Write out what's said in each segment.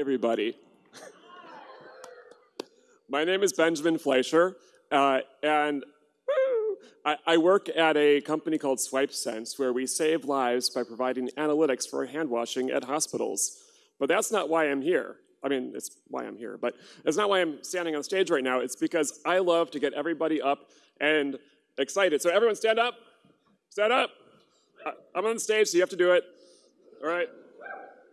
everybody. My name is Benjamin Fleischer, uh, and I, I, work at a company called SwipeSense, where we save lives by providing analytics for hand washing at hospitals. But that's not why I'm here. I mean, it's why I'm here, but it's not why I'm standing on stage right now. It's because I love to get everybody up and excited. So everyone stand up. Stand up. I'm on stage, so you have to do it. All right.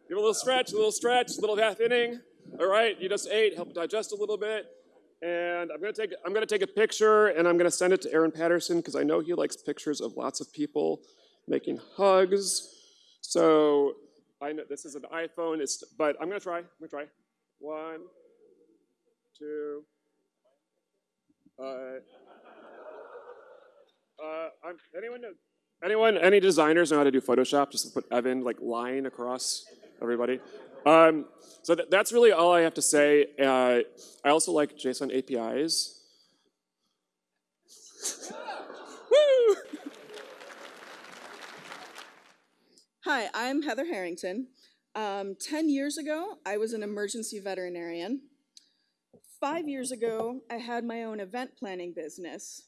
Give a little stretch, a little stretch, a little half inning. All right, you just ate, help digest a little bit. And I'm gonna take I'm gonna take a picture and I'm gonna send it to Aaron Patterson because I know he likes pictures of lots of people making hugs. So I know this is an iPhone, it's, but I'm gonna try. I'm gonna try. One, two. Uh, uh, anyone know, anyone any designers know how to do Photoshop? Just put Evan like line across everybody. Um, so th that's really all I have to say. Uh, I also like JSON APIs. Woo! Hi, I'm Heather Harrington. Um, 10 years ago, I was an emergency veterinarian. Five years ago, I had my own event planning business.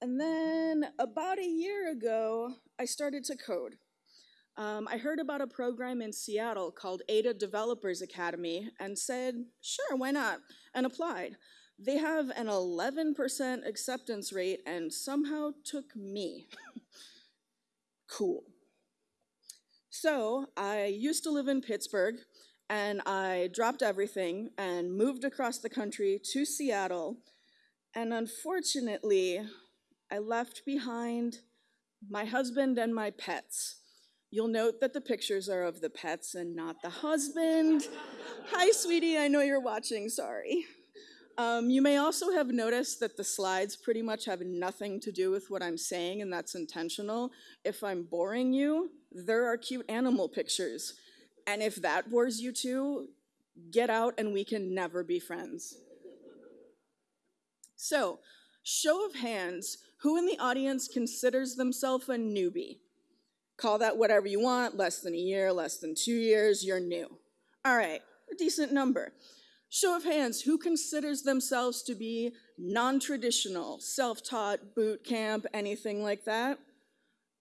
And then about a year ago, I started to code. Um, I heard about a program in Seattle called Ada Developers Academy and said, sure, why not, and applied. They have an 11% acceptance rate and somehow took me. cool. So I used to live in Pittsburgh and I dropped everything and moved across the country to Seattle. And unfortunately, I left behind my husband and my pets. You'll note that the pictures are of the pets and not the husband. Hi, sweetie, I know you're watching, sorry. Um, you may also have noticed that the slides pretty much have nothing to do with what I'm saying, and that's intentional. If I'm boring you, there are cute animal pictures. And if that bores you too, get out and we can never be friends. So, show of hands, who in the audience considers themselves a newbie? Call that whatever you want, less than a year, less than two years, you're new. All right, a decent number. Show of hands, who considers themselves to be non-traditional, self-taught, boot camp, anything like that?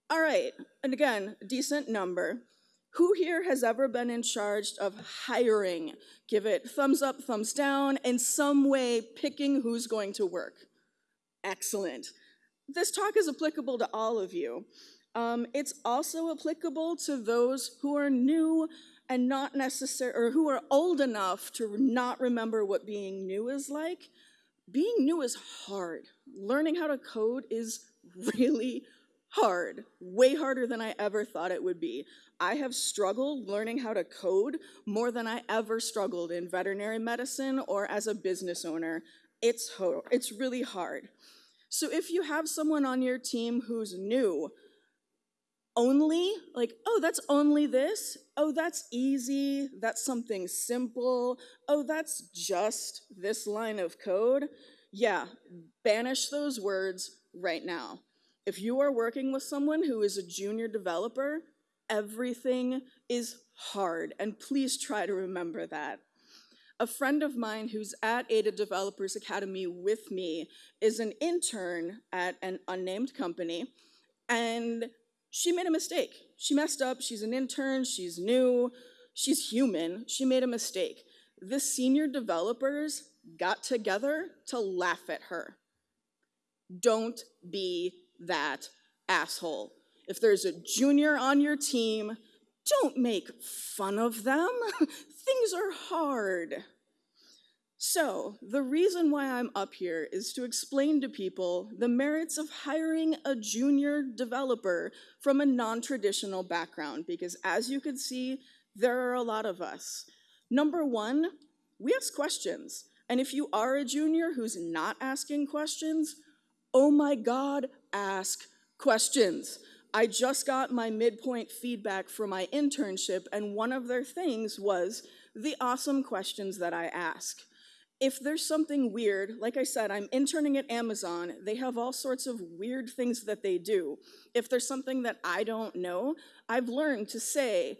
All right, and again, a decent number. Who here has ever been in charge of hiring? Give it thumbs up, thumbs down, in some way picking who's going to work. Excellent. This talk is applicable to all of you. Um, it's also applicable to those who are new and not necessary, or who are old enough to not remember what being new is like. Being new is hard. Learning how to code is really hard, way harder than I ever thought it would be. I have struggled learning how to code more than I ever struggled in veterinary medicine or as a business owner. It's, it's really hard. So if you have someone on your team who's new, only, like, oh, that's only this. Oh, that's easy. That's something simple. Oh, that's just this line of code. Yeah, banish those words right now. If you are working with someone who is a junior developer, everything is hard, and please try to remember that. A friend of mine who's at Ada Developers Academy with me is an intern at an unnamed company, and she made a mistake. She messed up, she's an intern, she's new, she's human, she made a mistake. The senior developers got together to laugh at her. Don't be that asshole. If there's a junior on your team, don't make fun of them. Things are hard. So, the reason why I'm up here is to explain to people the merits of hiring a junior developer from a non-traditional background, because as you can see, there are a lot of us. Number one, we ask questions. And if you are a junior who's not asking questions, oh my God, ask questions. I just got my midpoint feedback for my internship, and one of their things was the awesome questions that I ask if there's something weird, like I said, I'm interning at Amazon, they have all sorts of weird things that they do. If there's something that I don't know, I've learned to say,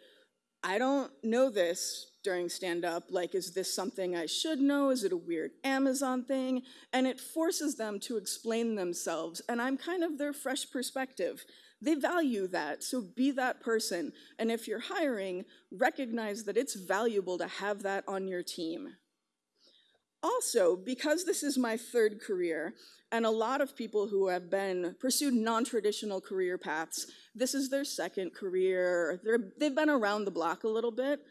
I don't know this during stand up. Like, is this something I should know? Is it a weird Amazon thing? And it forces them to explain themselves. And I'm kind of their fresh perspective. They value that, so be that person. And if you're hiring, recognize that it's valuable to have that on your team. Also, because this is my third career, and a lot of people who have been pursued non-traditional career paths, this is their second career, they've been around the block a little bit.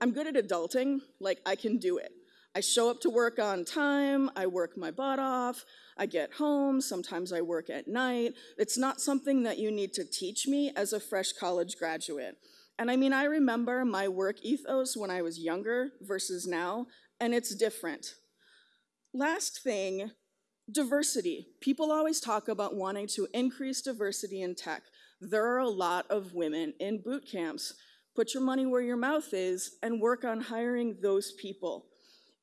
I'm good at adulting, like I can do it. I show up to work on time, I work my butt off, I get home, sometimes I work at night. It's not something that you need to teach me as a fresh college graduate. And I mean, I remember my work ethos when I was younger versus now, and it's different. Last thing, diversity. People always talk about wanting to increase diversity in tech. There are a lot of women in boot camps. Put your money where your mouth is and work on hiring those people.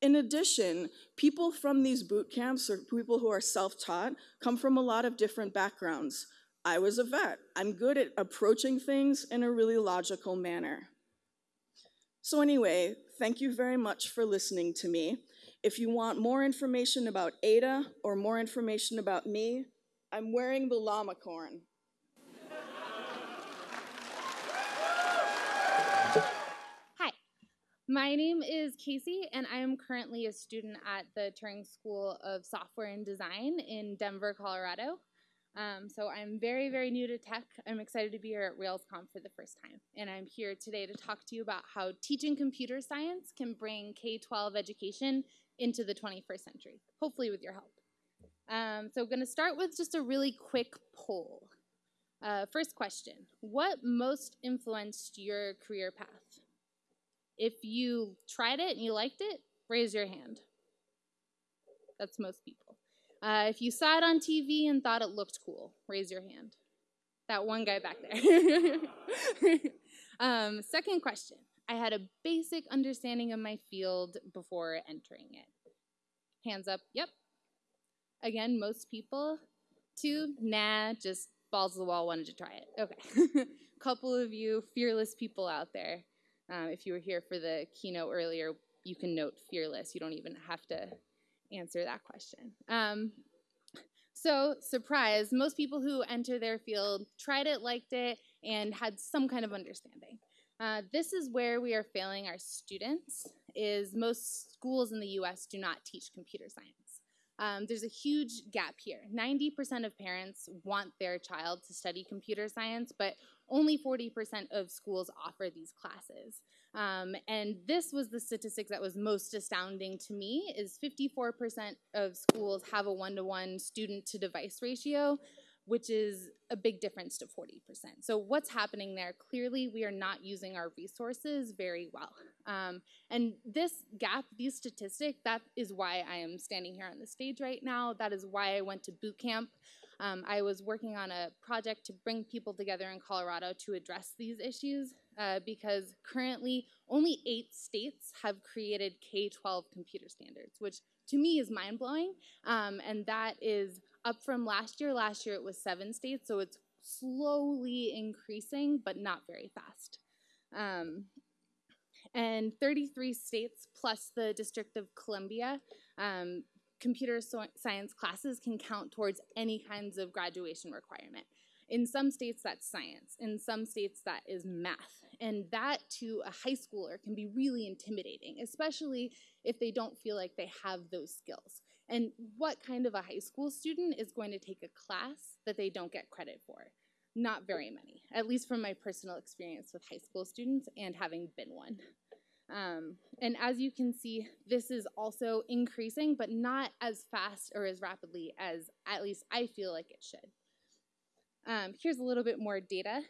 In addition, people from these boot camps or people who are self-taught come from a lot of different backgrounds. I was a vet. I'm good at approaching things in a really logical manner. So anyway, thank you very much for listening to me. If you want more information about Ada or more information about me, I'm wearing the llama corn. Hi, my name is Casey, and I am currently a student at the Turing School of Software and Design in Denver, Colorado. Um, so I'm very, very new to tech. I'm excited to be here at RailsConf for the first time. And I'm here today to talk to you about how teaching computer science can bring K-12 education into the 21st century, hopefully with your help. Um, so I'm going to start with just a really quick poll. Uh, first question, what most influenced your career path? If you tried it and you liked it, raise your hand. That's most people. Uh, if you saw it on TV and thought it looked cool, raise your hand. That one guy back there. um, second question. I had a basic understanding of my field before entering it. Hands up, yep. Again, most people. Two, nah, just balls to the wall, wanted to try it. Okay. Couple of you fearless people out there. Um, if you were here for the keynote earlier, you can note fearless. You don't even have to answer that question. Um, so, surprise, most people who enter their field tried it, liked it, and had some kind of understanding. Uh, this is where we are failing our students, is most schools in the US do not teach computer science. Um, there's a huge gap here. 90% of parents want their child to study computer science, but only 40% of schools offer these classes. Um, and this was the statistic that was most astounding to me is 54% of schools have a one-to-one student to device ratio, which is a big difference to 40%. So what's happening there? Clearly, we are not using our resources very well. Um, and this gap, these statistics, that is why I am standing here on the stage right now. That is why I went to boot camp. Um, I was working on a project to bring people together in Colorado to address these issues uh, because currently only eight states have created K-12 computer standards, which to me is mind-blowing, um, and that is up from last year. Last year it was seven states, so it's slowly increasing, but not very fast. Um, and 33 states plus the District of Columbia, um, computer so science classes can count towards any kinds of graduation requirement. In some states, that's science. In some states, that is math. And that to a high schooler can be really intimidating, especially if they don't feel like they have those skills. And what kind of a high school student is going to take a class that they don't get credit for? Not very many, at least from my personal experience with high school students and having been one. Um, and as you can see, this is also increasing, but not as fast or as rapidly as at least I feel like it should. Um, here's a little bit more data.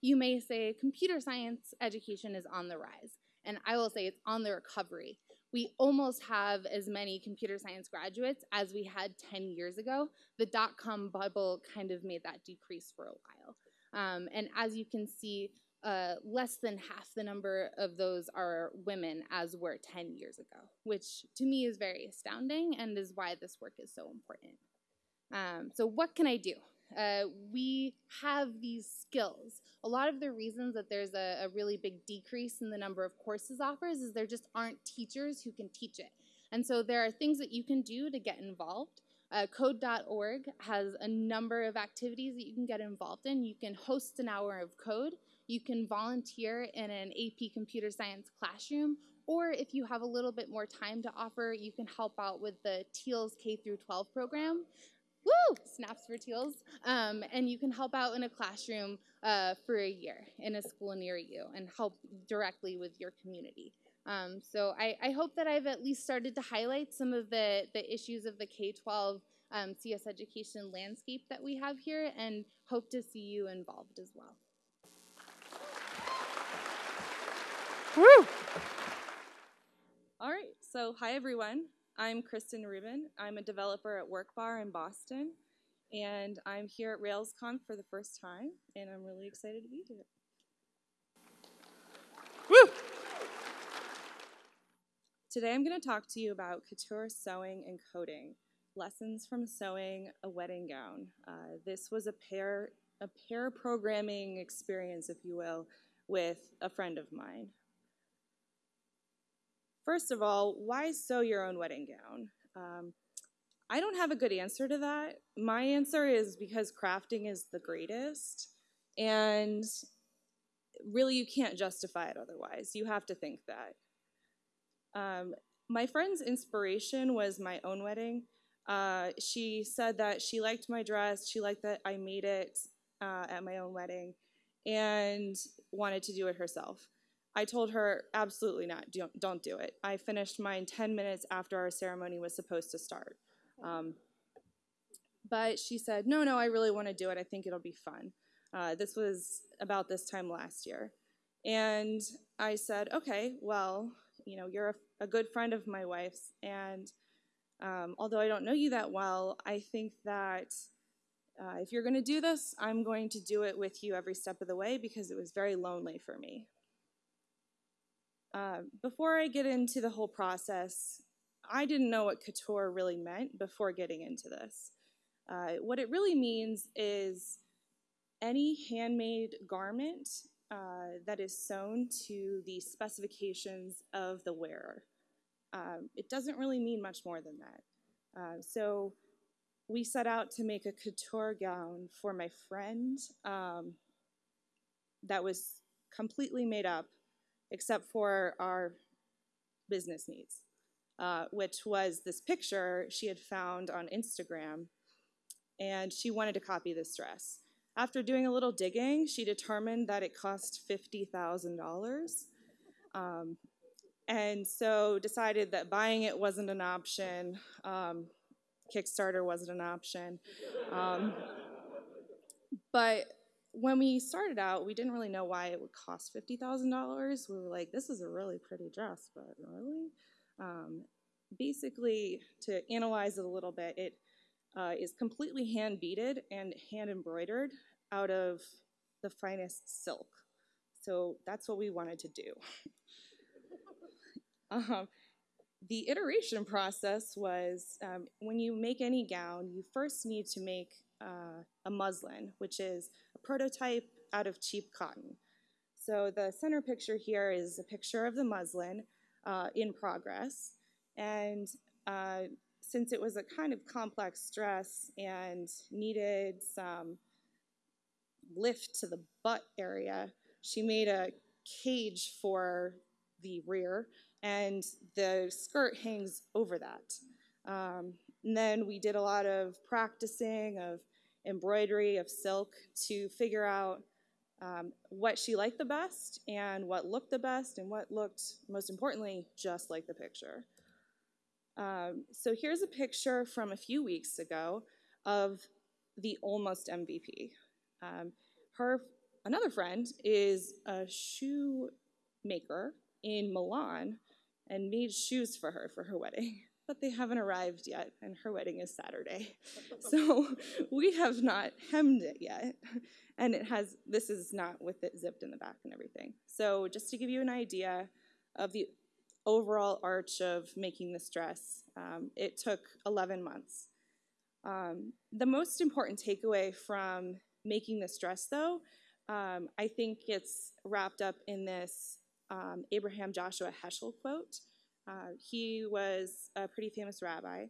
You may say computer science education is on the rise, and I will say it's on the recovery we almost have as many computer science graduates as we had 10 years ago. The dot-com bubble kind of made that decrease for a while. Um, and as you can see, uh, less than half the number of those are women as were 10 years ago, which to me is very astounding and is why this work is so important. Um, so what can I do? Uh, we have these skills. A lot of the reasons that there's a, a really big decrease in the number of courses offers is there just aren't teachers who can teach it. And so there are things that you can do to get involved. Uh, code.org has a number of activities that you can get involved in. You can host an hour of code. You can volunteer in an AP computer science classroom. Or if you have a little bit more time to offer, you can help out with the TEALS K through 12 program. Woo! Snaps for TEALS. Um, and you can help out in a classroom uh, for a year in a school near you and help directly with your community. Um, so I, I, hope that I've at least started to highlight some of the, the issues of the K-12 um, CS education landscape that we have here and hope to see you involved as well. Woo! All right, so hi everyone. I'm Kristen Rubin. I'm a developer at WorkBar in Boston, and I'm here at RailsConf for the first time, and I'm really excited to be here. Woo! Today I'm going to talk to you about couture sewing and coding, lessons from sewing a wedding gown. Uh, this was a pair, a pair programming experience, if you will, with a friend of mine. First of all, why sew your own wedding gown? Um, I don't have a good answer to that. My answer is because crafting is the greatest, and really you can't justify it otherwise. You have to think that. Um, my friend's inspiration was my own wedding. Uh, she said that she liked my dress, she liked that I made it uh, at my own wedding, and wanted to do it herself. I told her, absolutely not, don't, don't do it. I finished mine 10 minutes after our ceremony was supposed to start. Um, but she said, no, no, I really want to do it. I think it'll be fun. Uh, this was about this time last year. And I said, okay, well, you know, you're a, a good friend of my wife's, and um, although I don't know you that well, I think that uh, if you're going to do this, I'm going to do it with you every step of the way because it was very lonely for me. Uh, before I get into the whole process, I didn't know what couture really meant before getting into this. Uh, what it really means is any handmade garment uh, that is sewn to the specifications of the wearer. Um, it doesn't really mean much more than that. Uh, so we set out to make a couture gown for my friend um, that was completely made up except for our business needs, uh, which was this picture she had found on Instagram, and she wanted to copy this dress. After doing a little digging, she determined that it cost $50,000. Um, and so decided that buying it wasn't an option. Um, Kickstarter wasn't an option. Um, but when we started out, we didn't really know why it would cost $50,000. We were like, this is a really pretty dress, but really? Um, basically, to analyze it a little bit, it uh, is completely hand beaded and hand embroidered out of the finest silk. So that's what we wanted to do. um, the iteration process was um, when you make any gown, you first need to make uh, a muslin, which is a prototype out of cheap cotton. So the center picture here is a picture of the muslin uh, in progress. And uh, since it was a kind of complex dress and needed some lift to the butt area, she made a cage for the rear, and the skirt hangs over that. Um, and then we did a lot of practicing of embroidery, of silk to figure out um, what she liked the best and what looked the best and what looked, most importantly, just like the picture. Um, so here's a picture from a few weeks ago of the almost MVP. Um, her another friend is a shoe maker in Milan and made shoes for her for her wedding. But they haven't arrived yet, and her wedding is Saturday. so we have not hemmed it yet. And it has, this is not with it zipped in the back and everything. So just to give you an idea of the overall arch of making this dress, um, it took 11 months. Um, the most important takeaway from making this dress, though, um, I think it's wrapped up in this um, Abraham Joshua Heschel quote. Uh, he was a pretty famous rabbi,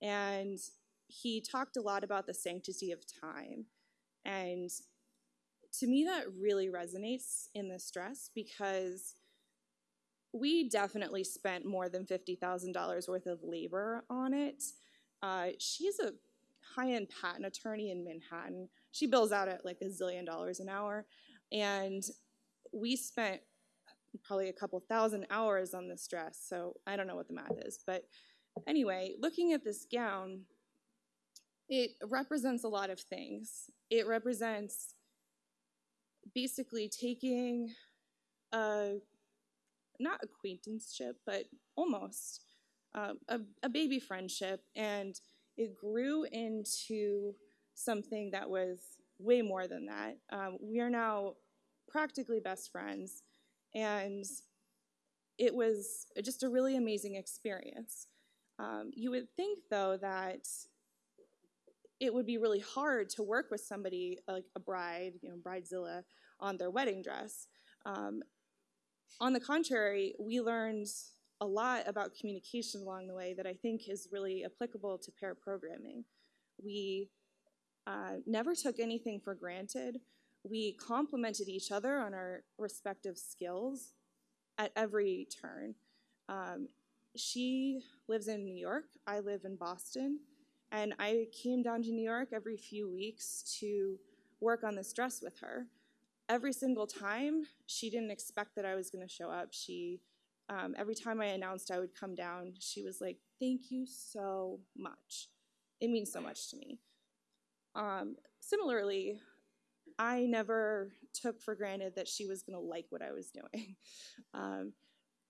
and he talked a lot about the sanctity of time. And to me, that really resonates in this dress because we definitely spent more than $50,000 worth of labor on it. Uh, she's a high end patent attorney in Manhattan. She bills out at like a zillion dollars an hour. And we spent probably a couple thousand hours on this dress. So I don't know what the math is. But anyway, looking at this gown, it represents a lot of things. It represents basically taking a not acquaintanceship, but almost um, a, a baby friendship, and it grew into something that was way more than that. Um, we are now practically best friends, and it was just a really amazing experience. Um, you would think, though, that it would be really hard to work with somebody like a bride, you know, bridezilla, on their wedding dress. Um, on the contrary, we learned a lot about communication along the way that I think is really applicable to pair programming. We uh, never took anything for granted. We complemented each other on our respective skills at every turn. Um, she lives in New York, I live in Boston, and I came down to New York every few weeks to work on this dress with her every single time, she didn't expect that I was going to show up. She, um, every time I announced I would come down, she was like, "Thank you so much. It means so much to me." Um, similarly, I never took for granted that she was going to like what I was doing. Um,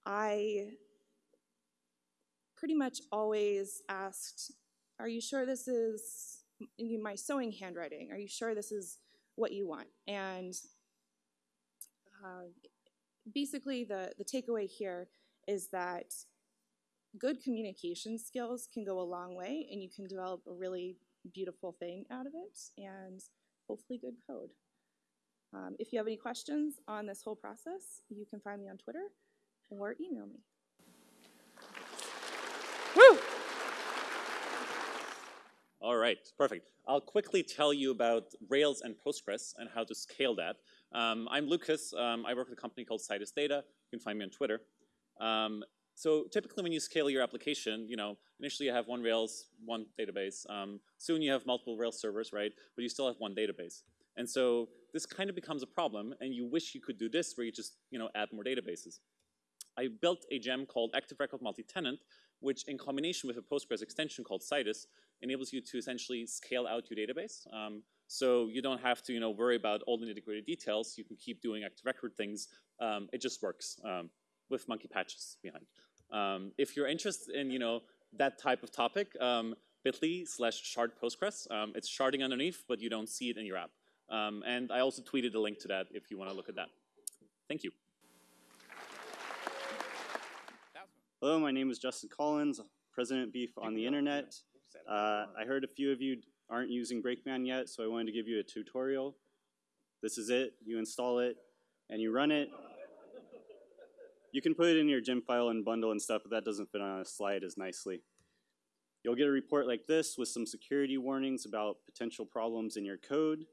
I pretty much always asked, "Are you sure this is my sewing handwriting? Are you sure this is what you want?" And uh, basically, the, the takeaway here is that good communication skills can go a long way and you can develop a really beautiful thing out of it and hopefully good code. Um, if you have any questions on this whole process, you can find me on Twitter or email me. Woo! All right, perfect. I'll quickly tell you about Rails and Postgres and how to scale that. Um, I'm Lucas. Um, I work at a company called Citus Data. You can find me on Twitter. Um, so typically when you scale your application, you know, initially you have one Rails, one database. Um, soon you have multiple Rails servers, right? But you still have one database. And so this kind of becomes a problem and you wish you could do this where you just, you know, add more databases. I built a gem called Active Record Multi-Tenant, which in combination with a Postgres extension called Citus enables you to essentially scale out your database. Um, so you don't have to, you know, worry about all the nitty-gritty details. You can keep doing active record things. Um, it just works um, with monkey patches behind. Um, if you're interested in, you know, that type of topic, um, bit.ly slash shard Postgres. Um, it's sharding underneath, but you don't see it in your app. Um, and I also tweeted a link to that if you want to look at that. Thank you. Hello, my name is Justin Collins, President Beef on the Internet. Uh, I heard a few of you aren't using Brakeman yet, so I wanted to give you a tutorial. This is it. You install it, and you run it. You can put it in your gem file and bundle and stuff, but that doesn't fit on a slide as nicely. You'll get a report like this with some security warnings about potential problems in your code.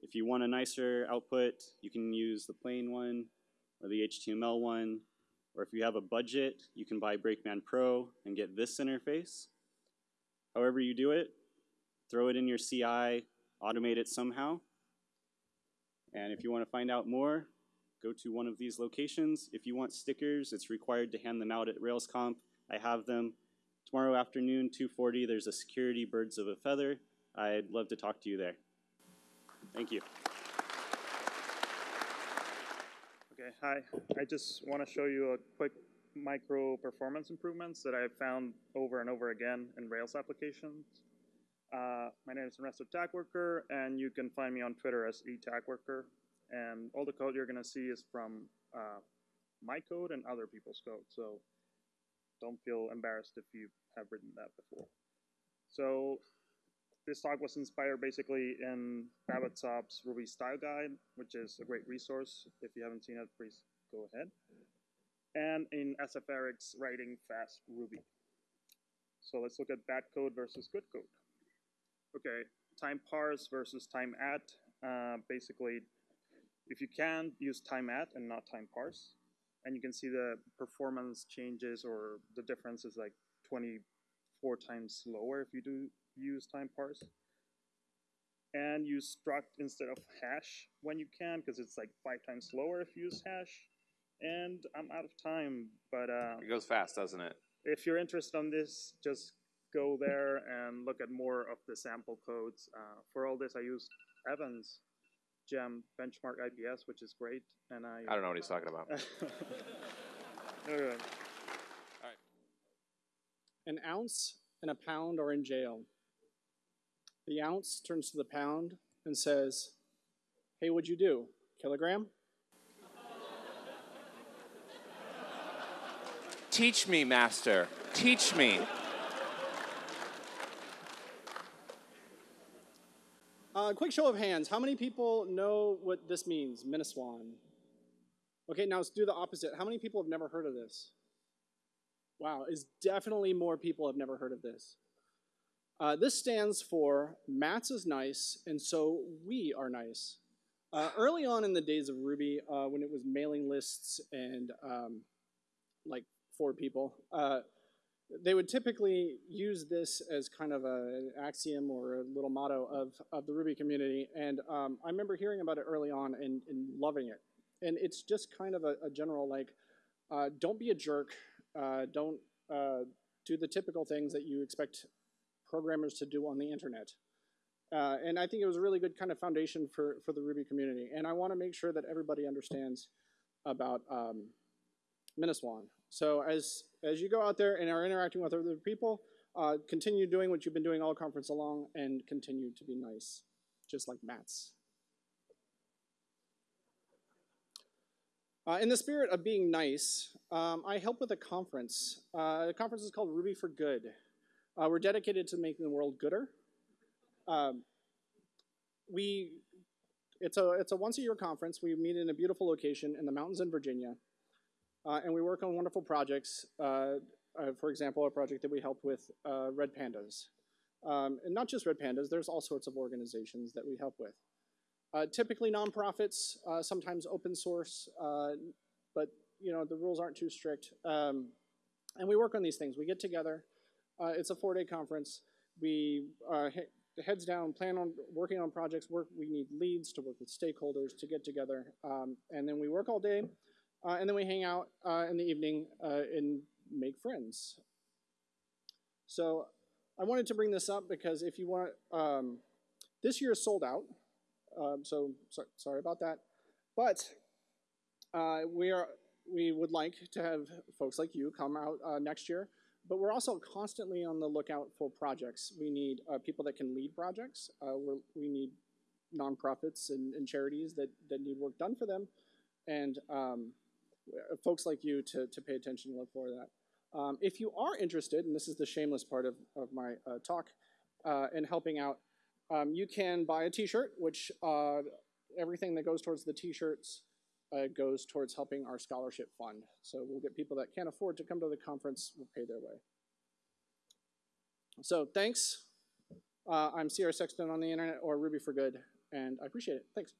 If you want a nicer output, you can use the plain one or the HTML one. Or if you have a budget, you can buy Brakeman Pro and get this interface. However you do it, throw it in your CI, automate it somehow. And if you want to find out more, go to one of these locations. If you want stickers, it's required to hand them out at RailsConf. I have them. Tomorrow afternoon, 2.40, there's a security birds of a feather. I'd love to talk to you there. Thank you. Okay, hi. I just want to show you a quick micro performance improvements that I've found over and over again in Rails applications. Uh, my name is Ernesto Tagwerker, and you can find me on Twitter as etagwerker. And all the code you're going to see is from uh, my code and other people's code. So don't feel embarrassed if you have written that before. So this talk was inspired basically in Batsov's Ruby Style Guide, which is a great resource. If you haven't seen it, please go ahead. And in sferik's Writing Fast Ruby. So let's look at bad code versus good code. Okay, time parse versus time at. Uh, basically, if you can, use time at and not time parse. And you can see the performance changes or the difference is like 24 times slower if you do use time parse. And use struct instead of hash when you can, because it's like five times slower if you use hash. And I'm out of time, but uh, It goes fast, doesn't it? if you're interested on this, just go there and look at more of the sample codes. Uh, for all this, I used Evans Gem benchmark IPS, which is great, and I. I don't know what he's uh, talking about. Okay. An ounce and a pound are in jail. The ounce turns to the pound and says, Hey, what'd you do? Kilogram? Teach me, master. Teach me. Uh, quick show of hands. How many people know what this means, MINASWAN? Okay, now let's do the opposite. How many people have never heard of this? Wow, is definitely more people have never heard of this. Uh, this stands for Matz is nice, and so we are nice. Uh, early on in the days of Ruby, uh, when it was mailing lists and um, like four people, uh, they would typically use this as kind of a, an axiom or a little motto of, of the Ruby community. And um, I remember hearing about it early on and, and loving it. And it's just kind of a, a general like, uh, don't be a jerk. Uh, don't uh, do the typical things that you expect programmers to do on the internet. Uh, and I think it was a really good kind of foundation for, for the Ruby community. And I want to make sure that everybody understands about um. So as as you go out there and are interacting with other people, uh, continue doing what you've been doing all conference along and continue to be nice, just like Matz. Uh, in the spirit of being nice, um, I help with a conference. Uh, the conference is called Ruby for Good. Uh, we're dedicated to making the world gooder. Um, we, it's a it's a once a year conference. We meet in a beautiful location in the mountains in Virginia. Uh, and we work on wonderful projects. Uh, uh, for example, a project that we helped with uh, Red Pandas. Um, and not just Red Pandas, there's all sorts of organizations that we help with. Uh, typically nonprofits, uh, sometimes open source, but you know the rules aren't too strict. Um, and we work on these things. We get together. it's a four-day conference. We he heads down, plan on working on projects. Work. We need leads to work with stakeholders to get together, um, and then we work all day. Uh, and then we hang out uh, in the evening uh, and make friends. So I wanted to bring this up because if you want, um, this year is sold out. Um, so, so sorry about that. But uh, we are we would like to have folks like you come out uh, next year. But we're also constantly on the lookout for projects. We need uh, people that can lead projects. we need nonprofits and, and, charities that, that need work done for them. And um, folks like you to, to pay attention and look for that. Um, if you are interested, and this is the shameless part of, of my uh, talk, uh, in helping out, um, you can buy a t-shirt, which uh, everything that goes towards the t-shirts uh, goes towards helping our scholarship fund. So we'll get people that can't afford to come to the conference, will pay their way. So thanks. Uh, I'm C.R. Sexton on the internet or Ruby for Good, and I appreciate it. Thanks.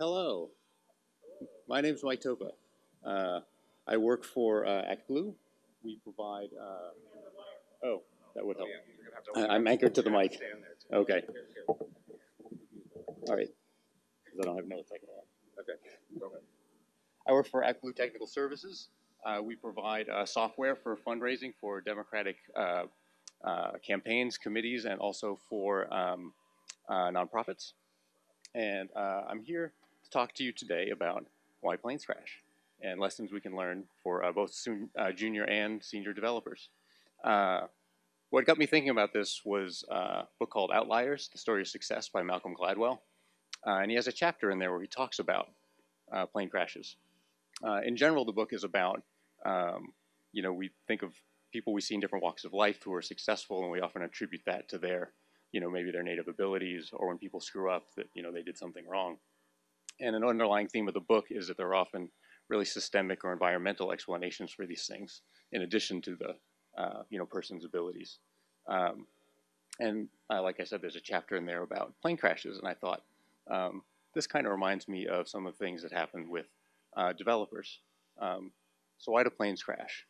Hello, my name is Mike Toppa. Uh, I work for uh, ActBlue. We provide. Uh, oh, that would help. I, am anchored to the mic. Okay. All right. Because I don't have notes I can Okay. I work for ActBlue Technical Services. Uh, we provide uh, software for fundraising for Democratic uh, campaigns, committees, and also for um, nonprofits. And I'm here talk to you today about why planes crash and lessons we can learn for uh, both soon, uh, junior and senior developers. Uh, what got me thinking about this was a book called Outliers, The Story of Success by Malcolm Gladwell. Uh, and he has a chapter in there where he talks about uh, plane crashes. Uh, in general, the book is about, um, you know, we think of people we see in different walks of life who are successful, and we often attribute that to their, you know, maybe their native abilities, or when people screw up, that you know they did something wrong. And an underlying theme of the book is that there are often really systemic or environmental explanations for these things, in addition to the, uh, you know, person's abilities. Um, and uh, like I said, there's a chapter in there about plane crashes, and I thought um, this kind of reminds me of some of the things that happened with uh, developers. Um, so why do planes crash?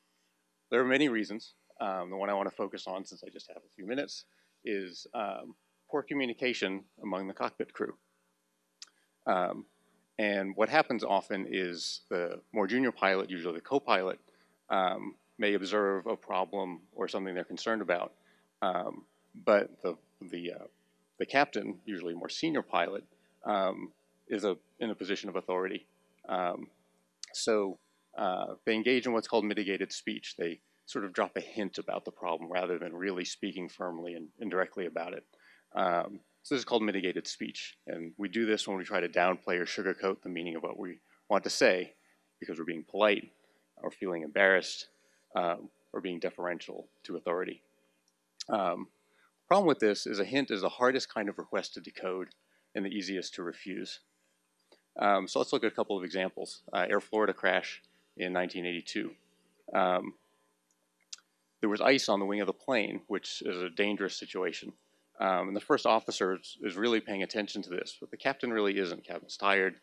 There are many reasons. Um, the one I want to focus on, since I just have a few minutes, is um, poor communication among the cockpit crew. Um, and what happens often is the more junior pilot, usually the co-pilot, um, may observe a problem or something they're concerned about, um, but the the uh, the captain, usually more senior pilot, um, is a in a position of authority. Um, so uh, they engage in what's called mitigated speech. They sort of drop a hint about the problem rather than really speaking firmly and, and directly about it. Um, so this is called mitigated speech, and we do this when we try to downplay or sugarcoat the meaning of what we want to say because we're being polite or feeling embarrassed um, or being deferential to authority. Um, problem with this is a hint is the hardest kind of request to decode and the easiest to refuse. Um, so let's look at a couple of examples. Uh, Air Florida crash in 1982. Um, there was ice on the wing of the plane, which is a dangerous situation. Um, and the first officer is, is, really paying attention to this, but the captain really isn't. Captain's tired.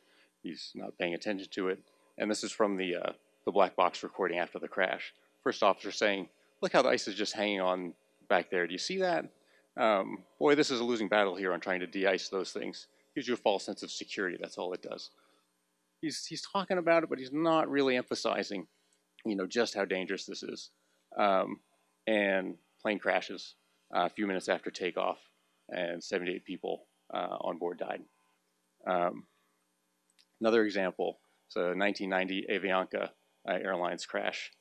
He's not paying attention to it. And this is from the, uh, the black box recording after the crash. First officer saying, look how the ice is just hanging on back there. Do you see that? Um, boy, this is a losing battle here on trying to de-ice those things. Gives you a false sense of security. That's all it does. He's, he's talking about it, but he's not really emphasizing, you know, just how dangerous this is. Um, and plane crashes uh, a few minutes after takeoff, and 78 people uh, on board died. Um, another example, so 1990 Avianca uh, Airlines crash.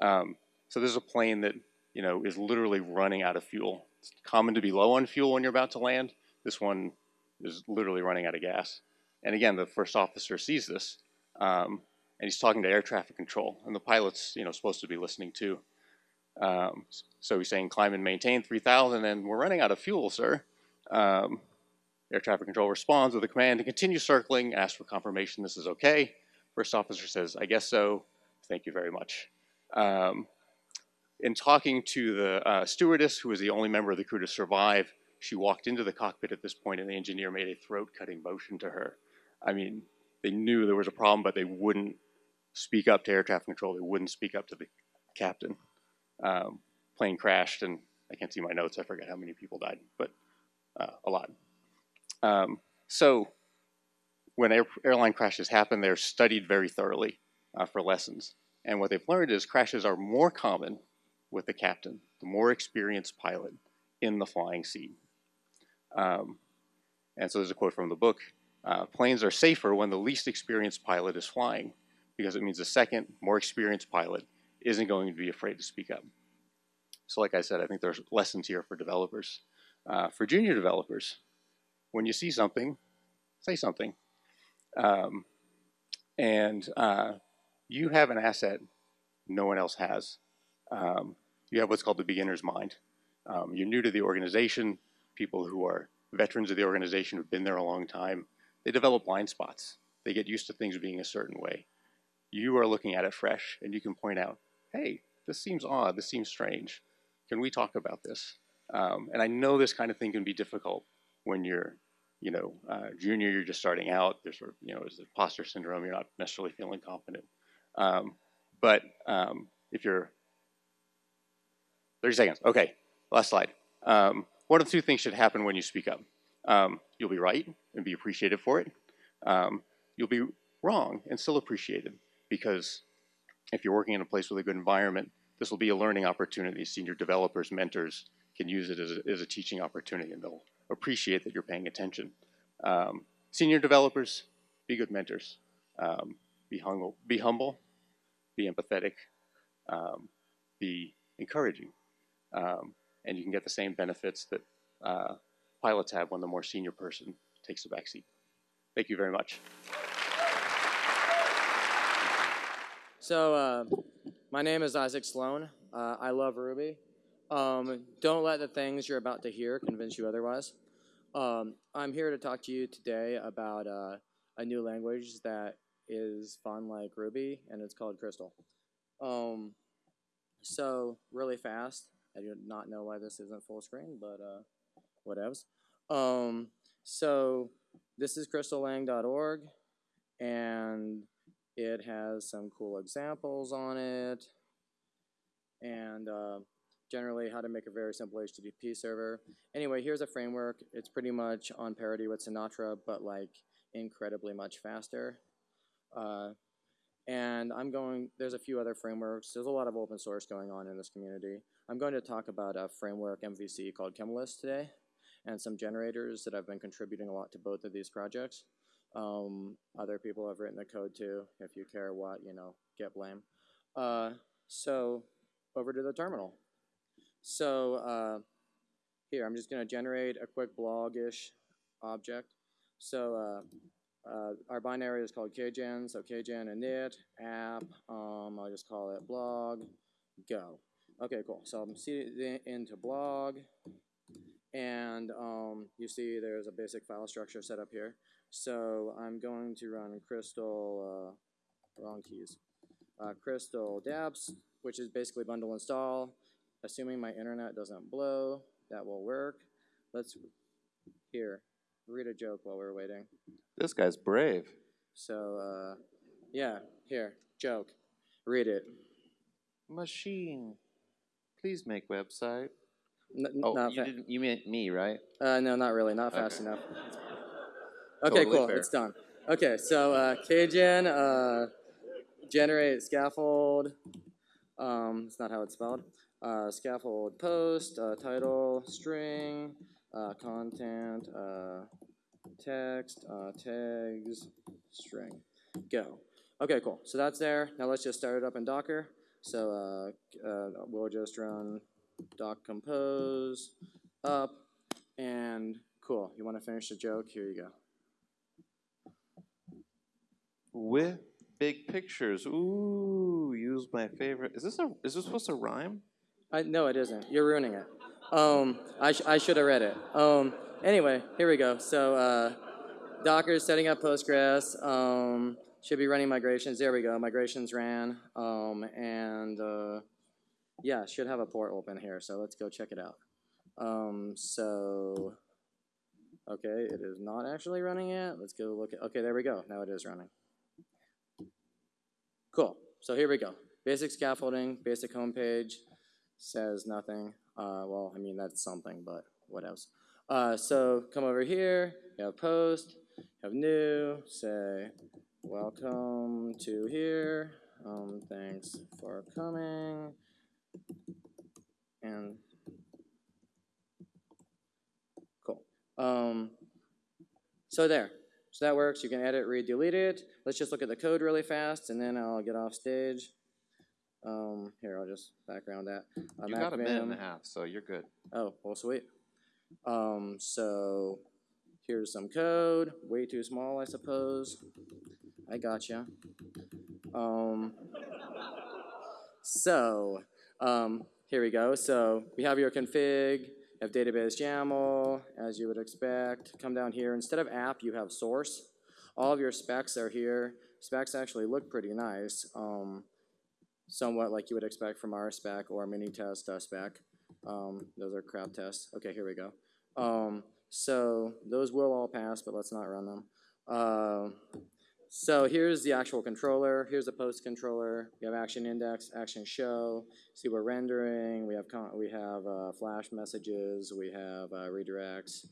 Um, so this is a plane that you know is literally running out of fuel. It's common to be low on fuel when you're about to land. This one is literally running out of gas. And again, the first officer sees this, um, and he's talking to air traffic control, and the pilot's you know supposed to be listening too. Um, so he's saying climb and maintain 3,000 and we're running out of fuel, sir. Um, air traffic control responds with a command to continue circling, ask for confirmation this is okay. First officer says, I guess so, thank you very much. Um, in talking to the uh, stewardess, who was the only member of the crew to survive, she walked into the cockpit at this point and the engineer made a throat-cutting motion to her. I mean, they knew there was a problem, but they wouldn't speak up to air traffic control. They wouldn't speak up to the captain um, plane crashed, and I can't see my notes. I forget how many people died, but uh, a lot. Um, so when air, airline crashes happen, they're studied very thoroughly uh, for lessons. And what they've learned is crashes are more common with the captain, the more experienced pilot in the flying seat. Um, and so there's a quote from the book, uh, planes are safer when the least experienced pilot is flying because it means the second, more experienced pilot isn't going to be afraid to speak up. So like I said, I think there's lessons here for developers. Uh, for junior developers, when you see something, say something. Um, and uh, you have an asset no one else has. Um, you have what's called the beginner's mind. Um, you're new to the organization. People who are veterans of the organization who've been there a long time, they develop blind spots. They get used to things being a certain way. You are looking at it fresh, and you can point out, hey, this seems odd, this seems strange. Can we talk about this? Um, and I know this kind of thing can be difficult when you're, you know, uh, junior, you're just starting out. There's sort of, you know, there's imposter syndrome. You're not necessarily feeling confident. Um, but um, if you're 30 seconds, okay, last slide. Um, one of two things should happen when you speak up. Um, you'll be right and be appreciated for it. Um, you'll be wrong and still appreciated because if you're working in a place with a good environment, this will be a learning opportunity. Senior developers, mentors can use it as a, as a teaching opportunity and they'll appreciate that you're paying attention. Um, senior developers, be good mentors. Um, be, humble, be humble, be empathetic, um, be encouraging. Um, and you can get the same benefits that uh, pilots have when the more senior person takes the back seat. Thank you very much. So, uh, my name is Isaac Sloan. Uh, I love Ruby. Um, don't let the things you're about to hear convince you otherwise. Um, I'm here to talk to you today about uh, a new language that is fun like Ruby, and it's called Crystal. Um, so, really fast. I do not know why this isn't full screen, but uh, whatevs. Um, so, this is crystallang.org, and it has some cool examples on it, and uh, generally how to make a very simple HTTP server. Anyway, here's a framework. It's pretty much on parity with Sinatra, but like incredibly much faster. Uh, and I'm going, there's a few other frameworks. There's a lot of open source going on in this community. I'm going to talk about a framework MVC called Kemalyst today, and some generators that I've been contributing a lot to both of these projects. Um, other people have written the code too. If you care what, you know, git blame. Uh, so over to the terminal. So uh, here, I'm just going to generate a quick blog-ish object. So uh, uh, our binary is called kgen, so kgen init app. Um, I'll just call it blog go. Okay, cool. So I'm seeding into blog, and um, you see there's a basic file structure set up here. So I'm going to run crystal, uh, wrong keys, uh, crystal deps, which is basically bundle install. Assuming my internet doesn't blow, that will work. Let's, here, read a joke while we're waiting. This guy's brave. So, uh, yeah, here, joke. Read it. Machine. Please make website. N- Oh, not you didn't. You meant me, right? Uh, no, not really. Not fast Okay. enough. Okay, Totally cool. fair. It's done. Okay, so uh, kgen uh, generate scaffold. Um, it's not how it's spelled. Uh, scaffold post uh, title string uh, content uh, text uh, tags string go. Okay, cool. So that's there. Now let's just start it up in Docker. So uh, uh, we'll just run doc compose up and cool. You want to finish the joke? Here you go. With big pictures. Ooh, use my favorite. Is this a? Is this supposed to rhyme? I, no, it isn't. You're ruining it. Um, I, sh- I should have read it. Um, anyway, here we go. So uh, Docker setting up Postgres. Um, should be running migrations. There we go. Migrations ran. Um, and uh, yeah, should have a port open here. So let's go check it out. Um, so okay, it is not actually running yet. Let's go look at. Okay, there we go. Now it is running. Cool. So here we go. Basic scaffolding, basic homepage, says nothing. Uh, well, I mean, that's something, but what else? Uh, so come over here, you have post, you have new, say, welcome to here, um, thanks for coming, and cool. Um, so there. So that works. You can edit, read, delete it. Let's just look at the code really fast, and then I'll get off stage. Um, here, I'll just background that. Uh, You got a minute and a half, so you're good. Oh, well, sweet. Um, so here's some code. Way too small, I suppose. I gotcha. Um, so um, here we go. So we have your config, have database YAML, as you would expect. Come down here. Instead of app, you have source. All of your specs are here. Specs actually look pretty nice. Um, somewhat like you would expect from RSpec or Minitest uh, spec. Um, those are crap tests. Okay, here we go. Um, so those will all pass, but let's not run them. Uh, so here's the actual controller. Here's the post controller. We have action index, action show. See we're rendering. We have we have uh, flash messages. We have uh, redirects.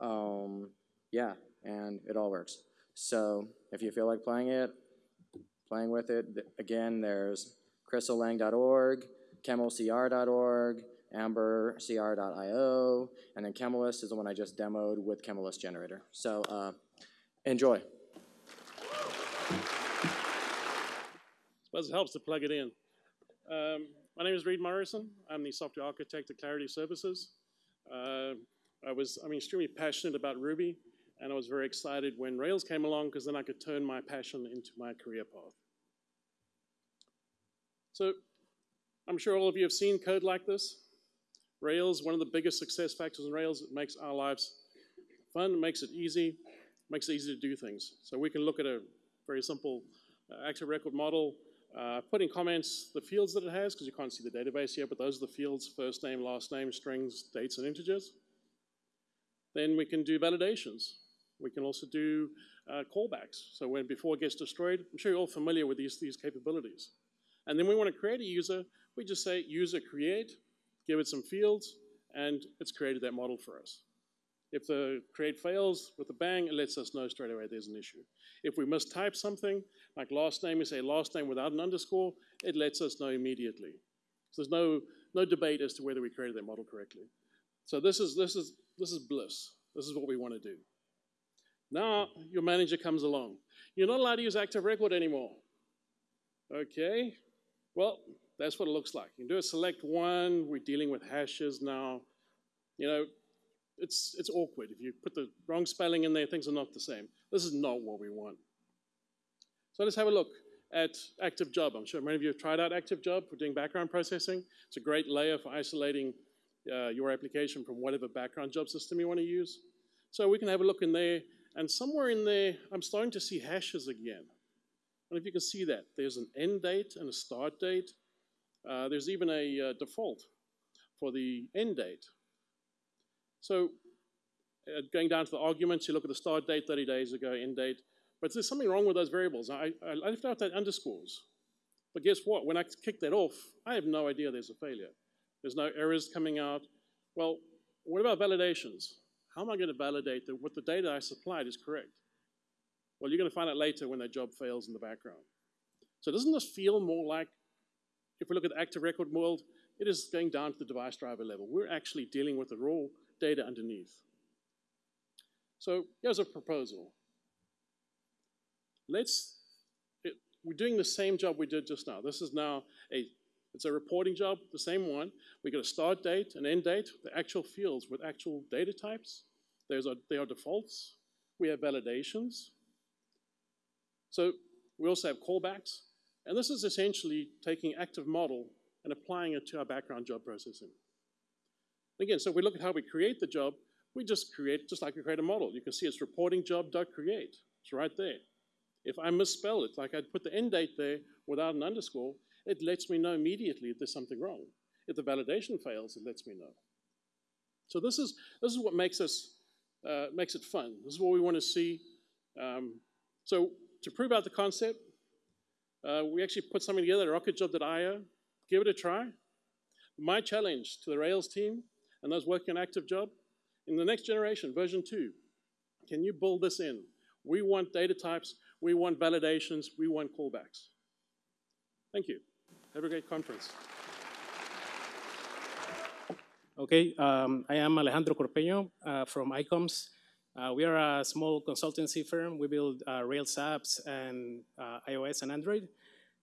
Um, yeah, and it all works. So if you feel like playing it, playing with it, again, there's crystallang.org, kemalcr.org, ambercr.io, and then Kemalyst is the one I just demoed with Kemalyst Generator. So uh, enjoy. Suppose it helps to plug it in. Um, my name is Reid Morrison. I'm the software architect at Clarity Services. Uh, I was, I'm extremely passionate about Ruby, and I was very excited when Rails came along because then I could turn my passion into my career path. So I'm sure all of you have seen code like this. Rails, one of the biggest success factors in Rails, it makes our lives fun, makes it easy, makes it easy to do things. So we can look at a very simple uh, active record model, uh, put in comments the fields that it has, because you can't see the database here, but those are the fields, first name, last name, strings, dates, and integers. Then we can do validations. We can also do uh, callbacks. So when before it gets destroyed, I'm sure you're all familiar with these, these capabilities. And then we want to create a user, we just say user create, give it some fields, and it's created that model for us. If the create fails with a bang, it lets us know straight away there's an issue. If we mistype something, like last name, we say last name without an underscore, it lets us know immediately. So there's no, no debate as to whether we created that model correctly. So this is, this, is, this is bliss. This is what we want to do. Now your manager comes along. You're not allowed to use active record anymore. Okay, well, that's what it looks like. You can do a select one, we're dealing with hashes now. You know, it's, it's awkward. If you put the wrong spelling in there, things are not the same. This is not what we want. So let's have a look at Active Job. I'm sure many of you have tried out Active Job for doing background processing. It's a great layer for isolating uh, your application from whatever background job system you want to use. So we can have a look in there, and somewhere in there, I'm starting to see hashes again. Know if you can see that. There's an end date and a start date. Uh, there's even a uh, default for the end date. So uh, going down to the arguments, you look at the start date 30 days ago, end date, but there's something wrong with those variables. I, I left out that underscores. But guess what? When I kick that off, I have no idea there's a failure. There's no errors coming out. Well, what about validations? How am I going to validate that what the data I supplied is correct? Well, you're going to find out later when that job fails in the background. So doesn't this feel more like, if we look at the active record world, it is going down to the device driver level. We're actually dealing with the raw data underneath. So here's a proposal. Let's, it, we're doing the same job we did just now. This is now a, it's a reporting job, the same one. We got a start date, an end date, the actual fields with actual data types. There's a, they are defaults. We have validations. So we also have callbacks. And this is essentially taking active model and applying it to our background job processing. Again, so we look at how we create the job, we just create, just like we create a model. You can see it's reporting job.create. It's right there. If I misspell it, like I put the end date there without an underscore, it lets me know immediately if there's something wrong. If the validation fails, it lets me know. So this is, this is what makes us, uh, makes it fun. This is what we want to see. Um, so to prove out the concept, uh, we actually put something together, rocketjob.io. Give it a try. My challenge to the Rails team and those working an active job, in the next generation, version two, can you build this in? We want data types, we want validations, we want callbacks. Thank you. Have a great conference. Okay, um, I am Alejandro Corpeño uh, from ICOMS. Uh, we are a small consultancy firm. We build uh, Rails apps and uh, iOS and Android.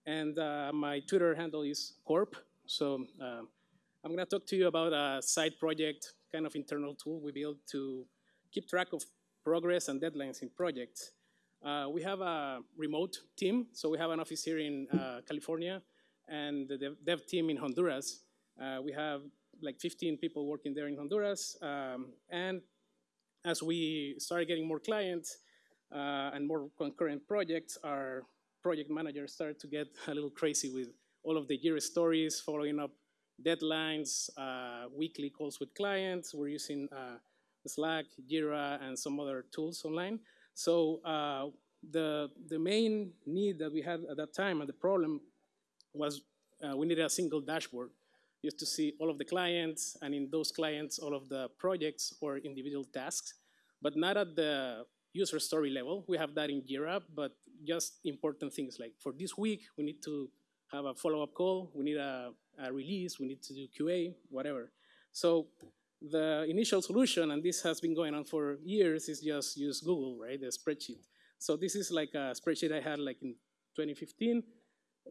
And uh, my Twitter handle is Corp. So uh, I'm going to talk to you about a side project, kind of internal tool we built to keep track of progress and deadlines in projects. Uh, we have a remote team, so we have an office here in uh, California and the dev, team in Honduras. Uh, we have like 15 people working there in Honduras. Um, and as we started getting more clients uh, and more concurrent projects, our project managers started to get a little crazy with all of the Jira stories, following up deadlines, uh, weekly calls with clients. We're using uh, Slack, Jira, and some other tools online. So uh, the, the main need that we had at that time and the problem was uh, we needed a single dashboard just to see all of the clients and in those clients all of the projects or individual tasks, but not at the user story level. We have that in Jira, but just important things like for this week, we need to have a follow-up call, we need a, a, release, we need to do QA, whatever. So the initial solution, and this has been going on for years, is just use Google, right, the spreadsheet. So this is like a spreadsheet I had like in 2015,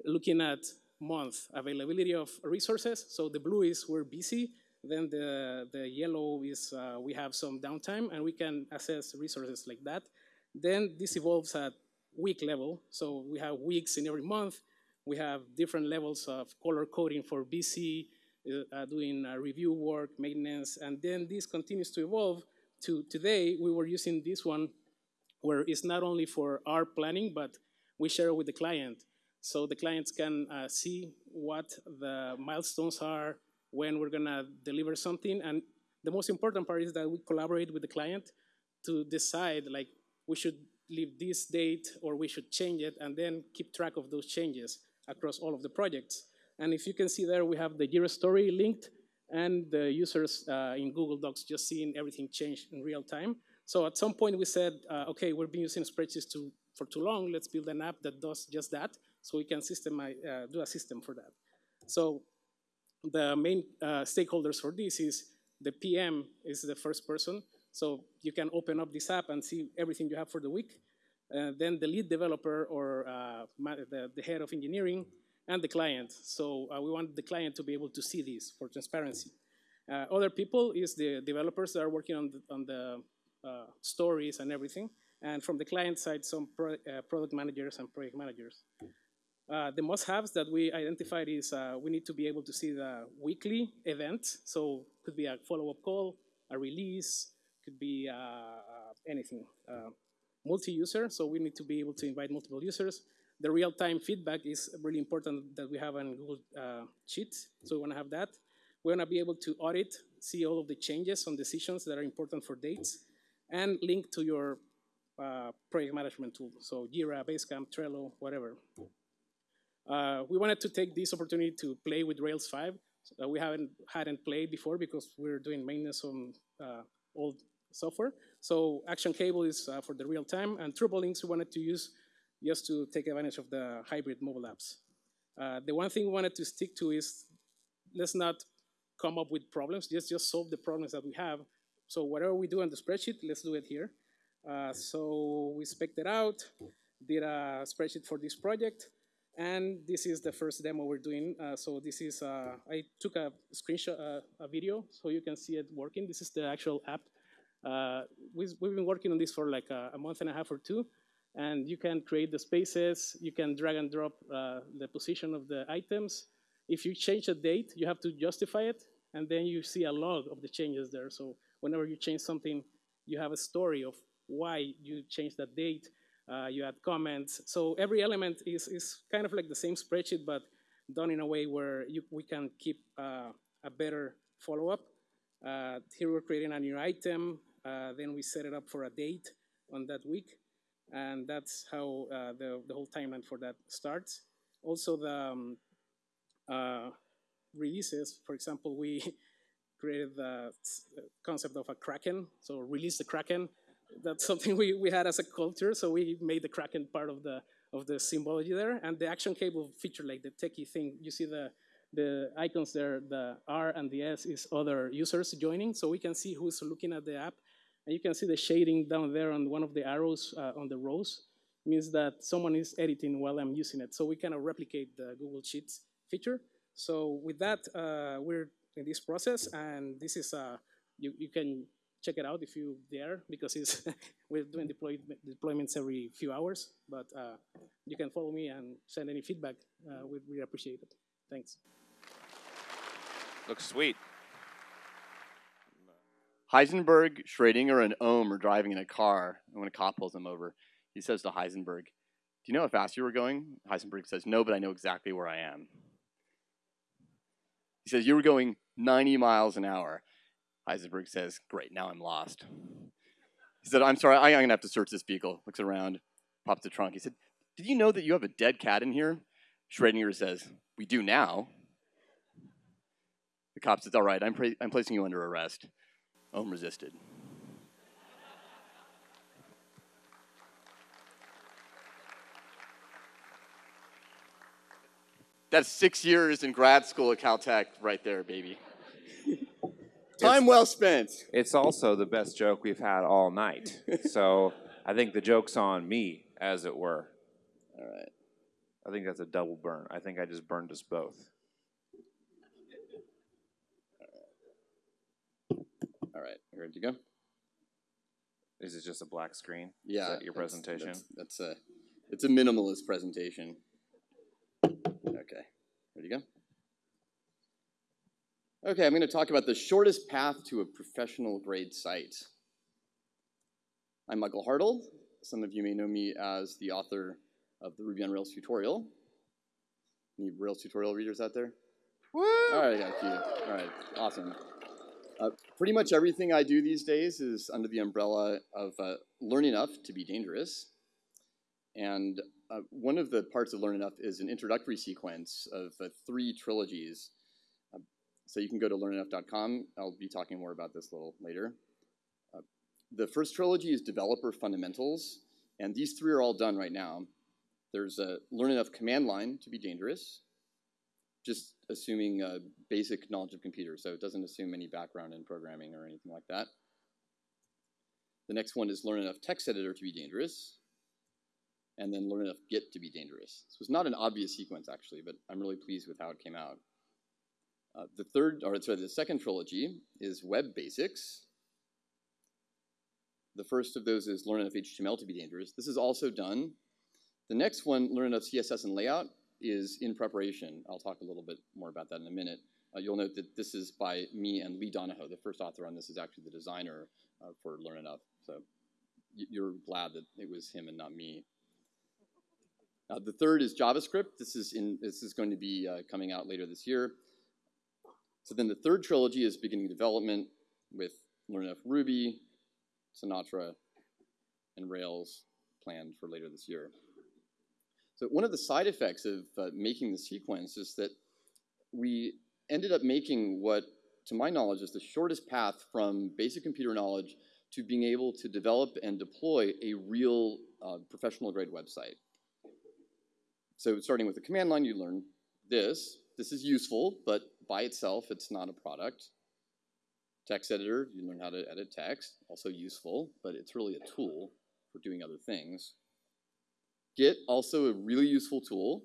looking at month availability of resources. So the blue is we're busy, then the, the yellow is uh, we have some downtime, and we can assess resources like that. Then this evolves at week level, so we have weeks in every month, We have different levels of color coding for BC, uh, uh, doing uh, review work, maintenance, and then this continues to evolve to today. We were using this one where it's not only for our planning, but we share it with the client. So the clients can uh, see what the milestones are, when we're gonna deliver something, and the most important part is that we collaborate with the client to decide like we should leave this date or we should change it and then keep track of those changes across all of the projects. And if you can see there, we have the Jira story linked and the users uh, in Google Docs just seeing everything change in real time. So at some point we said, uh, okay, we've been using spreadsheets to, for too long, let's build an app that does just that so we can system, uh, do a system for that. So the main uh, stakeholders for this is the PM is the first person. So you can open up this app and see everything you have for the week. Uh, then the lead developer or uh, the, the, head of engineering and the client. So uh, we want the client to be able to see this for transparency. Other people is the developers that are working on the, on the stories and everything. And from the client side, some pro product managers and project managers. Uh, the must-haves that we identified is uh, we need to be able to see the weekly event. So could be a follow-up call, a release, could be uh anything. Uh, multi-user, so we need to be able to invite multiple users. The real-time feedback is really important that we have on Google Sheets, so we want to have that. We want to be able to audit, see all of the changes on decisions that are important for dates, and link to your project management tool, so Jira, Basecamp, Trello, whatever. Uh, we wanted to take this opportunity to play with Rails 5. Uh, we haven't hadn't played before because we're doing maintenance on uh, old software. So Action Cable is uh, for the real time, and TurboLinks we wanted to use just to take advantage of the hybrid mobile apps. Uh, the one thing we wanted to stick to is let's not come up with problems, just, just solve the problems that we have. So whatever we do on the spreadsheet, let's do it here. Uh, so we spec'd it out, did a spreadsheet for this project, and this is the first demo we're doing. Uh, so this is, uh, I took a screenshot, uh, a video, so you can see it working. This is the actual app. Uh, we've, we've, been working on this for like a, a, month and a half or two. And you can create the spaces, you can drag and drop uh, the position of the items. If you change a date, you have to justify it, and then you see a log of the changes there. So whenever you change something, you have a story of why you changed that date, uh, you add comments. So every element is, is kind of like the same spreadsheet, but done in a way where you, we can keep uh, a better follow-up. Uh, here we're creating a new item, then we set it up for a date on that week, and that's how uh, the, the whole timeline for that starts. Also the um, uh, releases, for example, we created the concept of a Kraken, so release the Kraken, that's something we, we had as a culture, so we made the Kraken part of the of the symbology there. And the action cable feature like the techie thing. You see the the icons there, the R and the S is other users joining, so we can see who's looking at the app. And you can see the shading down there on one of the arrows uh, on the rows means that someone is editing while I'm using it. So we kind of replicate the Google Sheets feature. So with that, uh, we're in this process, and this is, uh, you, you can check it out if you dare, because it's we're doing deploy, deployments every few hours. But uh, you can follow me and send any feedback. Uh, we'd really appreciate it. Thanks. Looks sweet. Heisenberg, Schrodinger, and Ohm are driving in a car, and when a cop pulls them over, he says to Heisenberg, do you know how fast you were going? Heisenberg says, no, but I know exactly where I am. He says, you were going 90 miles an hour. Heisenberg says, great, now I'm lost. He said, I'm sorry, I'm gonna have to search this vehicle. Looks around, pops the trunk. He said, did you know that you have a dead cat in here? Schrodinger says, we do now. The cop says, all right, I'm, I'm placing you under arrest. Ohm resisted. That's six years in grad school at Caltech right there, baby. Time well spent. It's also the best joke we've had all night. so I think the joke's on me, as it were. All right. I think that's a double burn. I think I just burned us both. Right, you ready to go? Is it just a black screen? Yeah. Is that your that's- presentation? That's, that's a, it's a minimalist presentation. Okay, ready to go? Okay, I'm going to talk about the shortest path to a professional grade site. I'm Michael Hartl. Some of you may know me as the author of the Ruby on Rails tutorial. Any Rails tutorial readers out there? Woo! All right, I got a few. All right, awesome. Uh, pretty much everything I do these days is under the umbrella of uh, Learn Enough to be dangerous. And uh, one of the parts of Learn Enough is an introductory sequence of uh, three trilogies. Uh, so you can go to learnenough.com. I'll be talking more about this a little later. Uh, the first trilogy is Developer Fundamentals, and these three are all done right now. There's a Learn Enough command line to be dangerous, just assuming basic knowledge of computers, so it doesn't assume any background in programming or anything like that. The next one is Learn Enough Text Editor to be dangerous, and then Learn Enough Git to be dangerous. This was not an obvious sequence, actually, but I'm really pleased with how it came out. Uh, the third, or sorry, the second trilogy is Web Basics. The first of those is Learn Enough HTML to be dangerous. This is also done. The next one, Learn Enough CSS and Layout, is in preparation. I'll talk a little bit more about that in a minute. Uh, you'll note that this is by me and Lee Donahoe. The first author on this is actually the designer uh, for Learn Enough. So you're glad that it was him and not me. Uh, the third is JavaScript. This is in this is going to be uh, coming out later this year. So then the third trilogy is beginning development with Learn Enough Ruby, Sinatra, and Rails planned for later this year. So one of the side effects of uh, making the sequence is that we ended up making what, to my knowledge, is the shortest path from basic computer knowledge to being able to develop and deploy a real uh, professional grade website. So starting with the command line, you learn this. This is useful, but by itself, it's not a product. Text editor, you learn how to edit text, also useful, but it's really a tool for doing other things. Git, also a really useful tool.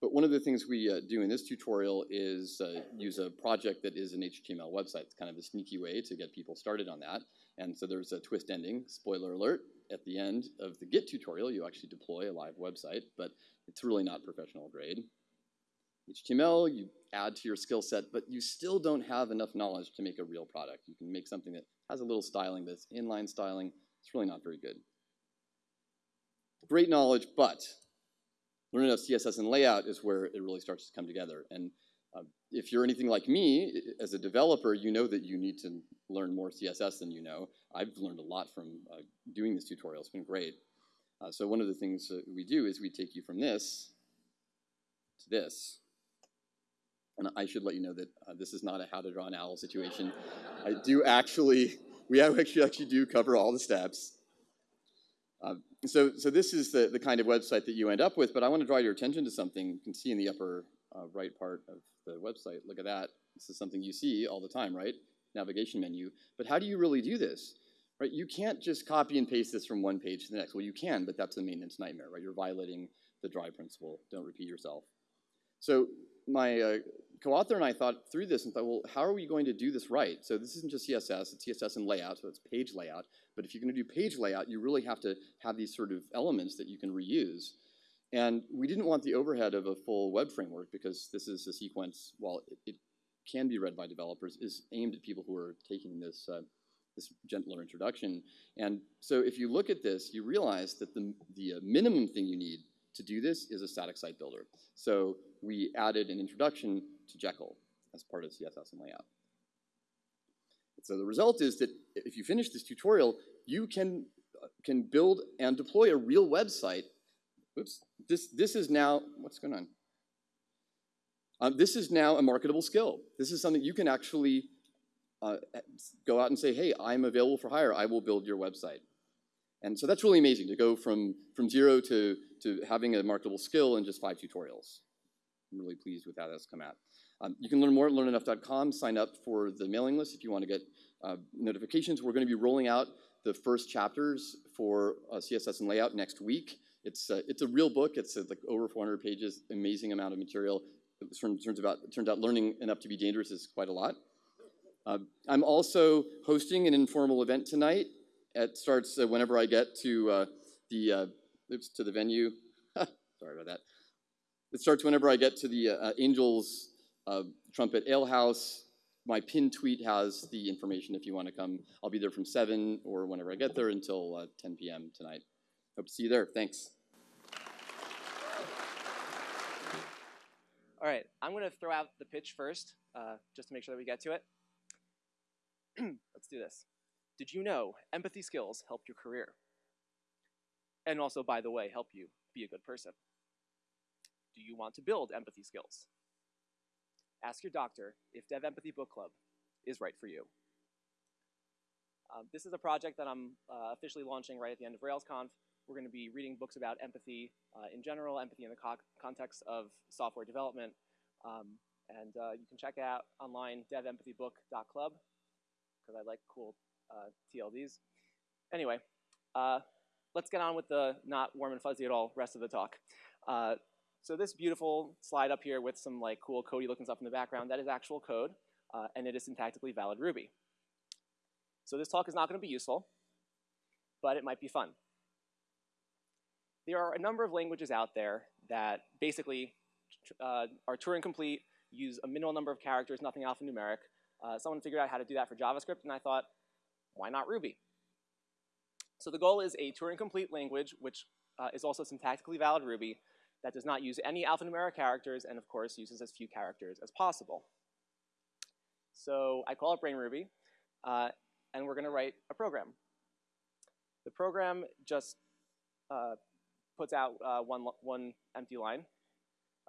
But one of the things we uh, do in this tutorial is uh, use a project that is an HTML website. It's kind of a sneaky way to get people started on that. And so there's a twist ending, spoiler alert, at the end of the Git tutorial, you actually deploy a live website, but it's really not professional grade. HTML, you add to your skill set, but you still don't have enough knowledge to make a real product. You can make something that has a little styling, but it's inline styling. It's really not very good great knowledge, but learning of CSS and layout is where it really starts to come together. And uh, if you're anything like me, as a developer, you know that you need to learn more CSS than you know. I've learned a lot from uh, doing this tutorial. It's been great. Uh, so one of the things that we do is we take you from this to this. And I should let you know that uh, this is not a how to draw an owl situation. I do actually, we actually, actually do cover all the steps. Uh, so, so this is the, the kind of website that you end up with, but I want to draw your attention to something you can see in the upper uh, right part of the website. Look at that. This is something you see all the time, right? Navigation menu. But how do you really do this? Right? You can't just copy and paste this from one page to the next. Well, you can, but that's a maintenance nightmare, right? You're violating the dry principle. Don't repeat yourself. So my uh, co-author and I thought through this and thought, well, how are we going to do this right? So this isn't just CSS, it's CSS and layout, so it's page layout. But if you're going to do page layout, you really have to have these sort of elements that you can reuse. And we didn't want the overhead of a full web framework because this is a sequence, while it, it can be read by developers, is aimed at people who are taking this, uh, this gentler introduction. And so if you look at this, you realize that the, the uh, minimum thing you need to do this is a static site builder. So we added an introduction to Jekyll as part of CSS and layout. So the result is that if you finish this tutorial, you can, uh, can build and deploy a real website. Oops, this, this is now, what's going on? Um, this is now a marketable skill. This is something you can actually uh, go out and say, hey, I'm available for hire. I will build your website. And so that's really amazing to go from, from zero to, to having a marketable skill in just five tutorials. I'm really pleased with how that's come out. Um, you can learn more at learnenough.com. Sign up for the mailing list if you want to get uh, notifications. We're going to be rolling out the first chapters for uh, CSS and layout next week. It's, uh, it's a real book. It's uh, like over 400 pages, amazing amount of material. It turns, about, it turns out learning enough to be dangerous is quite a lot. Uh, I'm also hosting an informal event tonight. It starts whenever I get to the oops, to the venue. Sorry about that. It starts whenever I get to the Angels Trumpet Ale House. My pinned tweet has the information if you want to come. I'll be there from 7 or whenever I get there until uh, 10 p.m. tonight. Hope to see you there. Thanks. All right, I'm going to throw out the pitch first, uh, just to make sure that we get to it. Let's do this. Did you know empathy skills help your career? And also, by the way, help you be a good person. Do you want to build empathy skills? Ask your doctor if Dev Empathy Book Club is right for you. Um, this is a project that I'm uh, officially launching right at the end of RailsConf. We're going to be reading books about empathy uh, in general, empathy in the co context of software development. Um, and uh, you can check out online devempathybook.club because I like cool uh, TLDs. Anyway, uh, let's get on with the not warm and fuzzy at all rest of the talk. So this beautiful slide up here with some like cool Cody looking stuff in the background, that is actual code, uh, and it is syntactically valid Ruby. So this talk is not going to be useful, but it might be fun. There are a number of languages out there that basically uh, are Turing complete, use a minimal number of characters, nothing alphanumeric. Uh, someone figured out how to do that for JavaScript, and I thought, why not Ruby? So the goal is a Turing complete language, which uh, is also syntactically valid Ruby, that does not use any alphanumeric characters and of course uses as few characters as possible. So I call it Brain Ruby, uh, and we're gonna write a program. The program just uh, puts out uh, one, one empty line.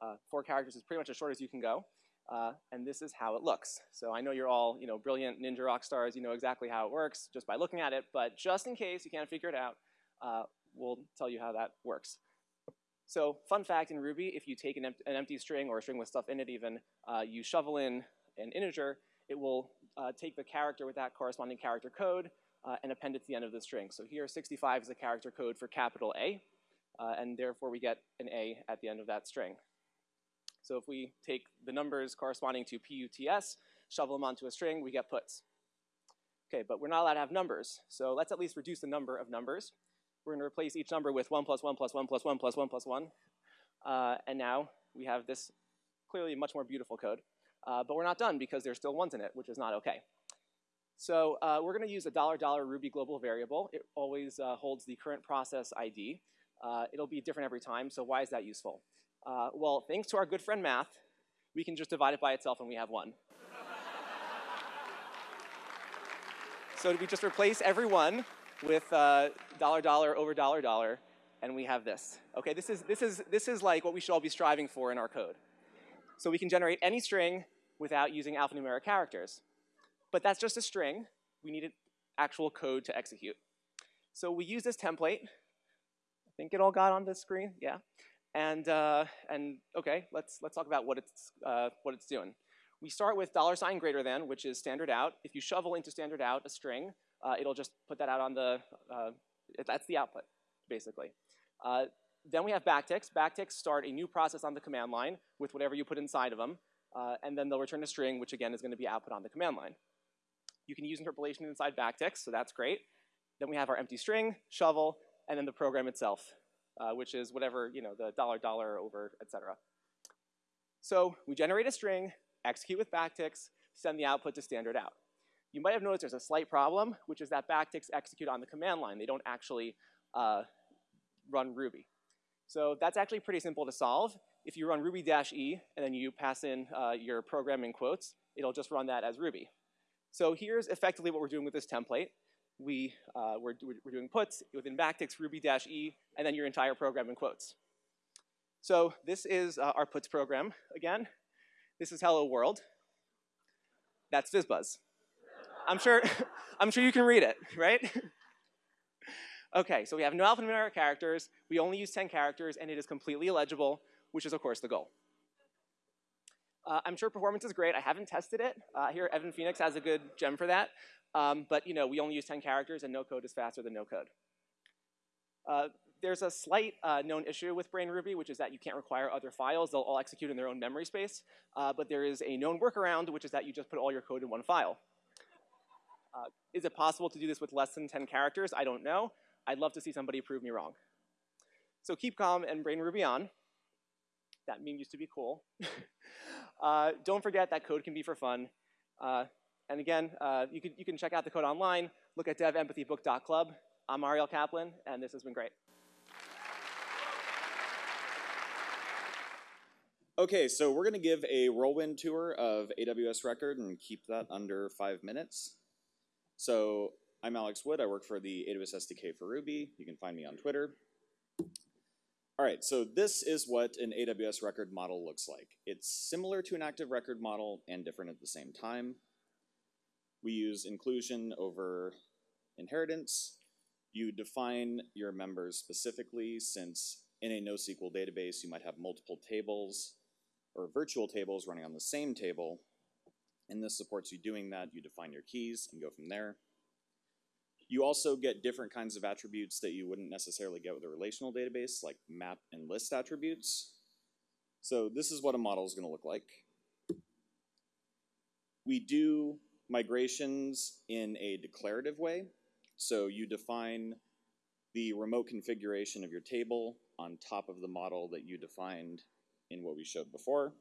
Uh, four characters is pretty much as short as you can go. Uh, and this is how it looks. So I know you're all, you know, brilliant ninja rock stars. You know exactly how it works just by looking at it. But just in case you can't figure it out, uh, we'll tell you how that works. So fun fact in Ruby, if you take an, em an empty string or a string with stuff in it even, uh, you shovel in an integer, it will uh, take the character with that corresponding character code uh, and append it to the end of the string. So here 65 is the character code for capital A, uh, and therefore we get an A at the end of that string. So if we take the numbers corresponding to PUTS, shovel them onto a string, we get puts. Okay, but we're not allowed to have numbers, so let's at least reduce the number of numbers. We're going to replace each number with 1 plus 1 plus 1 plus 1 plus 1 plus 1. Uh, and now we have this clearly much more beautiful code. Uh, but we're not done because there's still ones in it, which is not okay. So uh, we're going to use a dollar dollar Ruby global variable. It always uh, holds the current process ID. Uh, it'll be different every time, so why is that useful? Uh, well, thanks to our good friend math, we can just divide it by itself and we have one. so we just replace every one with uh, dollar dollar over dollar dollar, and we have this. Okay, this is, this, is, this is like what we should all be striving for in our code. So we can generate any string without using alphanumeric characters. But that's just a string. We needed actual code to execute. So we use this template. I think it all got on the screen, yeah. And, uh, and okay, let's, let's talk about what it's, uh, what it's doing. We start with dollar sign greater than, which is standard out. If you shovel into standard out a string, uh, it'll just put that out on the, uh, that's the output, basically. Uh, then we have backticks. Backticks start a new process on the command line with whatever you put inside of them, uh, and then they'll return a string, which again is going to be output on the command line. You can use interpolation inside backticks, so that's great. Then we have our empty string, shovel, and then the program itself, uh, which is whatever, you know, the dollar dollar over, etc. So we generate a string, execute with backticks, send the output to standard out. You might have noticed there's a slight problem, which is that backticks execute on the command line. They don't actually uh, run Ruby. So that's actually pretty simple to solve. If you run ruby-e and then you pass in uh, your program in quotes, it'll just run that as Ruby. So here's effectively what we're doing with this template. We, uh, we're, we're doing puts within backticks ruby-e and then your entire program in quotes. So this is uh, our puts program again. This is hello world. That's FizzBuzz. I'm sure, I'm sure you can read it, right? okay, so we have no alphanumeric characters, we only use 10 characters, and it is completely illegible, which is of course the goal. Uh, I'm sure performance is great. I haven't tested it. Uh, here, Evan Phoenix has a good gem for that. Um, but you know, we only use 10 characters, and no code is faster than no code. Uh, there's a slight uh, known issue with Brain Ruby, which is that you can't require other files. They'll all execute in their own memory space. Uh, but there is a known workaround, which is that you just put all your code in one file. Uh, is it possible to do this with less than 10 characters? I don't know. I'd love to see somebody prove me wrong. So keep calm and brain Ruby on. That meme used to be cool. uh, don't forget that code can be for fun. Uh, and again, uh, you, can, you can check out the code online. Look at devempathybook.club. I'm Ariel Caplan, and this has been great. Okay, so we're going to give a whirlwind tour of AWS Record and keep that under five minutes. So I'm Alex Wood. I work for the AWS SDK for Ruby. You can find me on Twitter. All right, so this is what an AWS record model looks like. It's similar to an active record model and different at the same time. We use inclusion over inheritance. You define your members specifically since in a NoSQL database you might have multiple tables or virtual tables running on the same table. And this supports you doing that. You define your keys and go from there. You also get different kinds of attributes that you wouldn't necessarily get with a relational database, like map and list attributes. So this is what a model is going to look like. We do migrations in a declarative way. So you define the remote configuration of your table on top of the model that you defined in what we showed before.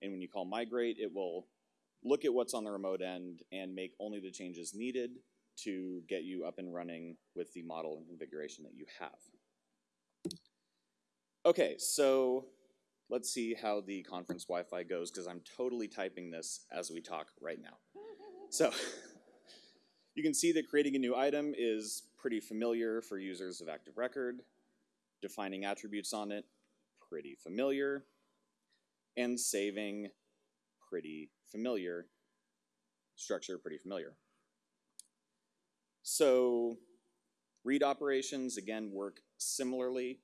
And when you call migrate, it will look at what's on the remote end and make only the changes needed to get you up and running with the model and configuration that you have. Okay, so let's see how the conference Wi-Fi goes because I'm totally typing this as we talk right now. So you can see that creating a new item is pretty familiar for users of Active Record. Defining attributes on it, pretty familiar. And saving, pretty familiar. Structure, pretty familiar. So read operations, again, work similarly.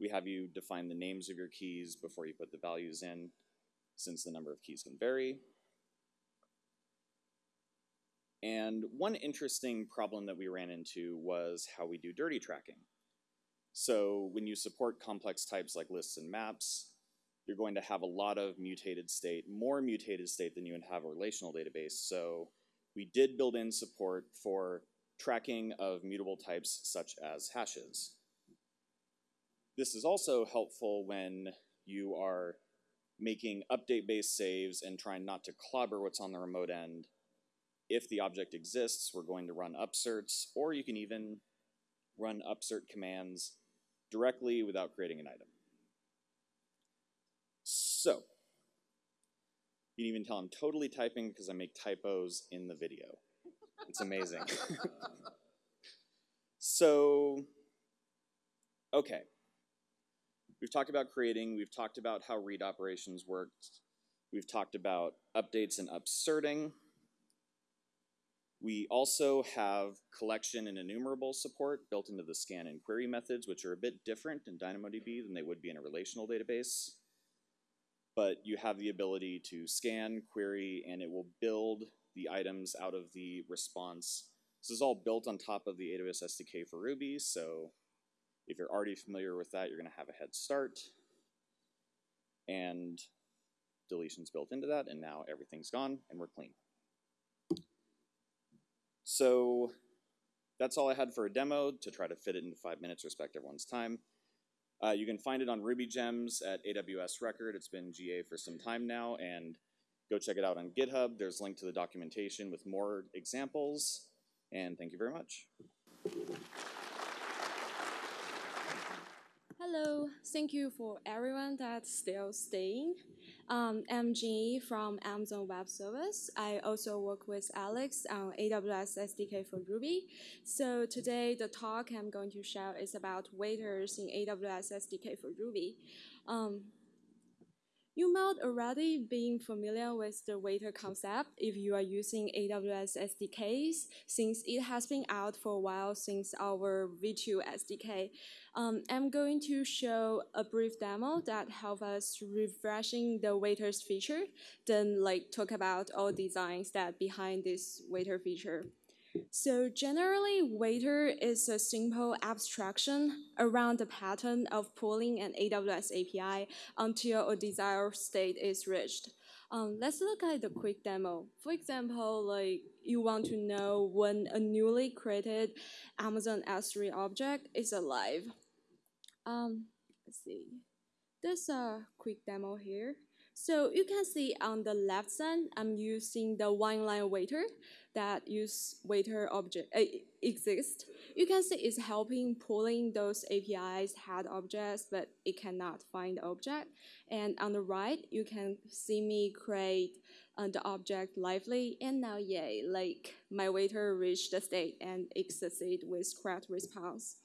We have you define the names of your keys before you put the values in, since the number of keys can vary. And one interesting problem that we ran into was how we do dirty tracking. So when you support complex types like lists and maps, you're going to have a lot of mutated state, more mutated state than you would have a relational database. So we did build in support for tracking of mutable types such as hashes. This is also helpful when you are making update-based saves and trying not to clobber what's on the remote end. If the object exists, we're going to run upserts, or you can even run upsert commands directly without creating an item. So, you can even tell I'm totally typing because I make typos in the video. It's amazing. so, okay. We've talked about creating, we've talked about how read operations worked, we've talked about updates and upserting. We also have collection and enumerable support built into the scan and query methods, which are a bit different in DynamoDB than they would be in a relational database. But you have the ability to scan, query, and it will build the items out of the response. This is all built on top of the AWS SDK for Ruby, so if you're already familiar with that, you're going to have a head start. And deletions built into that, and now everything's gone, and we're clean. So that's all I had for a demo to try to fit it into five minutes, respect everyone's time. Uh, you can find it on Ruby Gems at AWS Record. It's been GA for some time now, and go check it out on GitHub. There's a link to the documentation with more examples, and thank you very much. Hello, thank you for everyone that's still staying. Um, Jean from Amazon Web Service. I also work with Alex on AWS SDK for Ruby. So today the talk I'm going to share is about waiters in AWS SDK for Ruby. Um, you might already be familiar with the waiter concept if you are using AWS SDKs, since it has been out for a while since our V2 SDK. Um, I'm going to show a brief demo that help us refreshing the waiters feature, then like talk about all designs that behind this waiter feature. So generally, waiter is a simple abstraction around the pattern of pulling an AWS API until a desired state is reached. Um, let's look at the quick demo. For example, like you want to know when a newly created Amazon S3 object is alive. Um, let's see. There's a quick demo here. So you can see on the left side, I'm using the one-line waiter that use waiter object uh, exist. You can see it's helping pulling those APIs had objects, but it cannot find the object. And on the right, you can see me create uh, the object lively, and now yay, like my waiter reached the state and it succeed with correct response.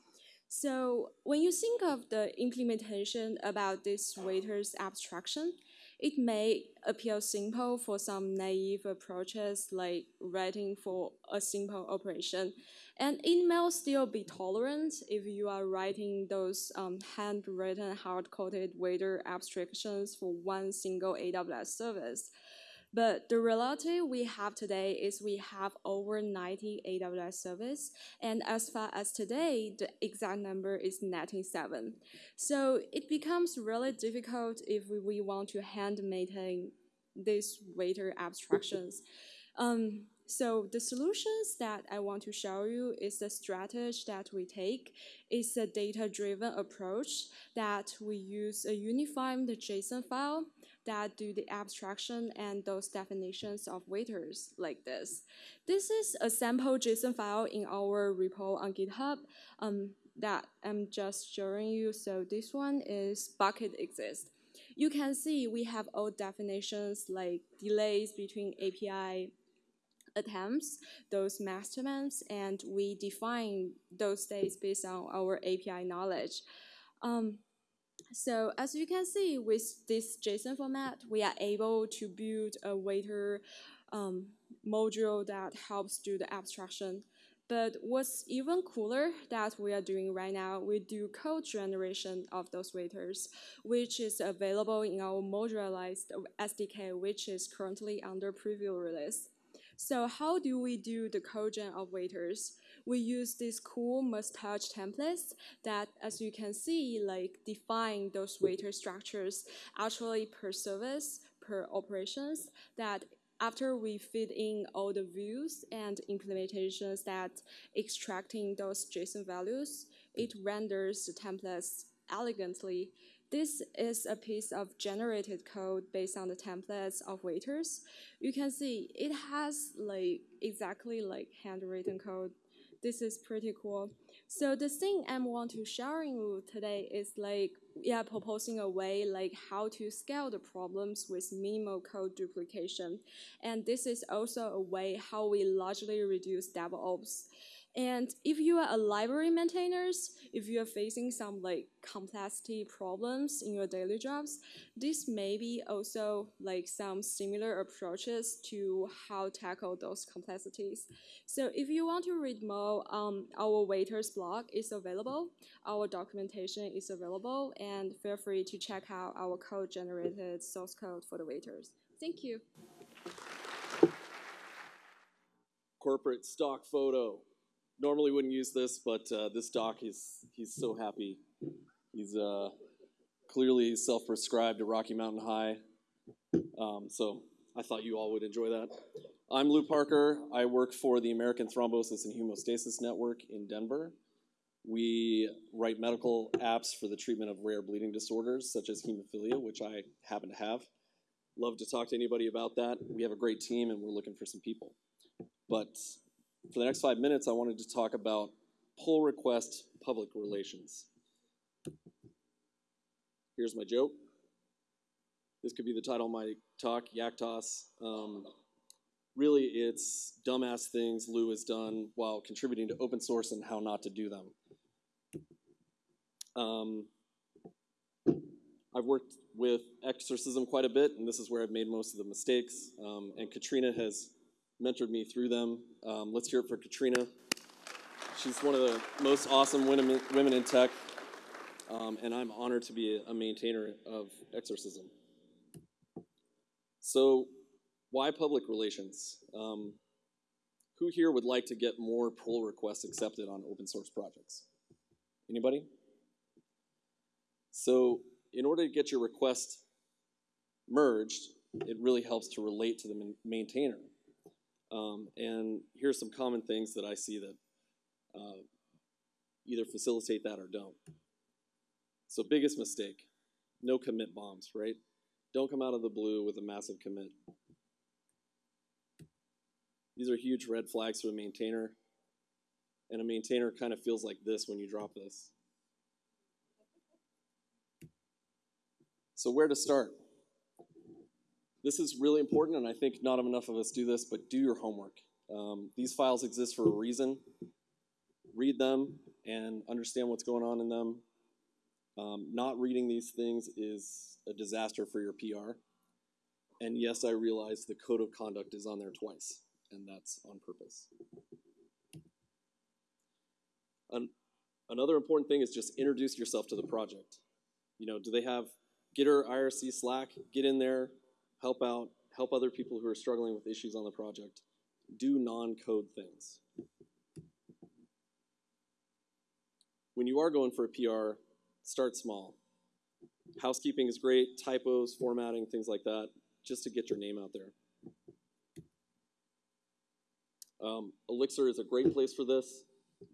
So when you think of the implementation about this waiter's abstraction, it may appear simple for some naive approaches like writing for a simple operation. And it may still be tolerant if you are writing those um, handwritten, hard-coded waiter abstractions for one single AWS service. But the reality we have today is we have over 90 AWS service, and as far as today, the exact number is 97. So it becomes really difficult if we want to hand maintain these waiter abstractions. Um, so the solutions that I want to show you is the strategy that we take. It's a data-driven approach that we use a unified JSON file that do the abstraction and those definitions of waiters like this. This is a sample JSON file in our repo on GitHub um, that I'm just showing you. So this one is bucket exist. You can see we have all definitions like delays between API attempts, those max attempts, and we define those states based on our API knowledge. Um, so as you can see with this JSON format, we are able to build a waiter um, module that helps do the abstraction. But what's even cooler that we are doing right now, we do code generation of those waiters, which is available in our modularized SDK, which is currently under preview release. So how do we do the code gen of waiters? We use these cool Mustache templates that, as you can see, like define those waiter structures actually per service, per operations, that after we feed in all the views and implementations that extracting those JSON values, it renders the templates elegantly. This is a piece of generated code based on the templates of waiters. You can see it has like exactly like handwritten code this is pretty cool. So the thing I want to sharing you today is like, yeah, proposing a way like how to scale the problems with minimal code duplication. And this is also a way how we largely reduce DevOps. And if you are a library maintainers, if you are facing some like complexity problems in your daily jobs, this may be also like some similar approaches to how tackle those complexities. So if you want to read more, um, our waiters blog is available, our documentation is available, and feel free to check out our code generated source code for the waiters. Thank you. Corporate stock photo normally wouldn't use this, but uh, this doc, he's, he's so happy. He's uh, clearly self-prescribed to Rocky Mountain High. Um, so I thought you all would enjoy that. I'm Lou Parker. I work for the American Thrombosis and Hemostasis Network in Denver. We write medical apps for the treatment of rare bleeding disorders, such as hemophilia, which I happen to have. Love to talk to anybody about that. We have a great team, and we're looking for some people. But for the next five minutes, I wanted to talk about pull request public relations. Here's my joke. This could be the title of my talk, Yak Toss. Um, really, it's dumbass things Lou has done while contributing to open source and how not to do them. Um, I've worked with Exercism quite a bit, and this is where I've made most of the mistakes. Um, and Katrina has mentored me through them. Um, let's hear it for Katrina. She's one of the most awesome women, women in tech, um, and I'm honored to be a, maintainer of Exercism. So, why public relations? Um, who here would like to get more pull requests accepted on open source projects? Anybody? So, in order to get your request merged, it really helps to relate to the maintainer. Um, and here's some common things that I see that uh, either facilitate that or don't. So biggest mistake, no commit bombs, right? Don't come out of the blue with a massive commit. These are huge red flags for a maintainer. And a maintainer kind of feels like this when you drop this. So where to start? This is really important, and I think not enough of us do this, but do your homework. Um, these files exist for a reason. Read them and understand what's going on in them. Um, not reading these things is a disaster for your PR. And yes, I realize the code of conduct is on there twice, and that's on purpose. An another important thing is just introduce yourself to the project. You know, do they have Gitter, IRC, Slack? Get in there, help out, help other people who are struggling with issues on the project. Do non-code things. When you are going for a PR, start small. Housekeeping is great, typos, formatting, things like that, just to get your name out there. Um, Elixir is a great place for this.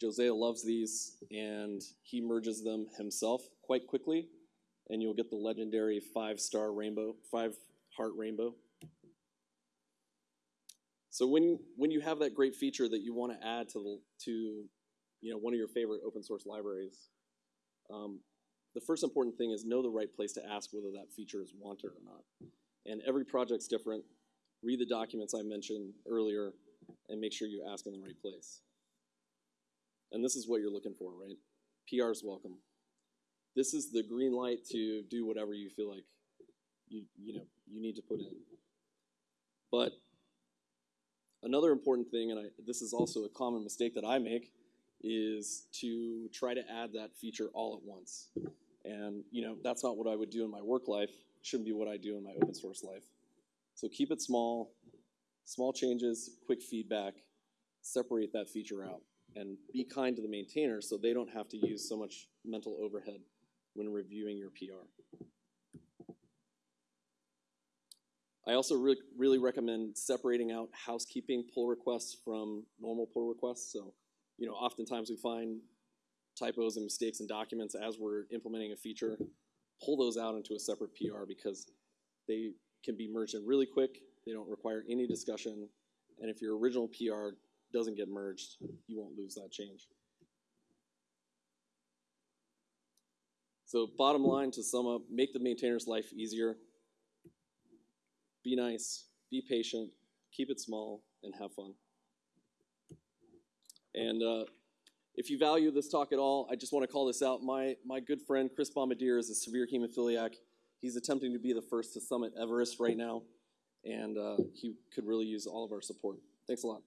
José loves these, and he merges them himself quite quickly, and you'll get the legendary five-star rainbow, five-heart rainbow. So when when you have that great feature that you want to add to the, to you know one of your favorite open source libraries, um, the first important thing is know the right place to ask whether that feature is wanted or not. And every project's different. Read the documents I mentioned earlier and make sure you ask in the right place. And this is what you're looking for, right? PR's welcome. This is the green light to do whatever you feel like you, you know, you need to put in. But another important thing, and I, this is also a common mistake that I make, is to try to add that feature all at once. And you know, that's not what I would do in my work life. Shouldn't be what I do in my open source life. So keep it small, small changes, quick feedback, separate that feature out, and be kind to the maintainer so they don't have to use so much mental overhead when reviewing your PR. I also re really recommend separating out housekeeping pull requests from normal pull requests. So, you know, oftentimes we find typos and mistakes in documents as we're implementing a feature. Pull those out into a separate PR because they can be merged in really quick. They don't require any discussion. And if your original PR doesn't get merged, you won't lose that change. So bottom line to sum up, make the maintainer's life easier. Be nice, be patient, keep it small, and have fun. And uh, if you value this talk at all, I just want to call this out. My, my good friend Chris Bombardier is a severe hemophiliac. He's attempting to be the first to summit Everest right now, and uh, he could really use all of our support. Thanks a lot.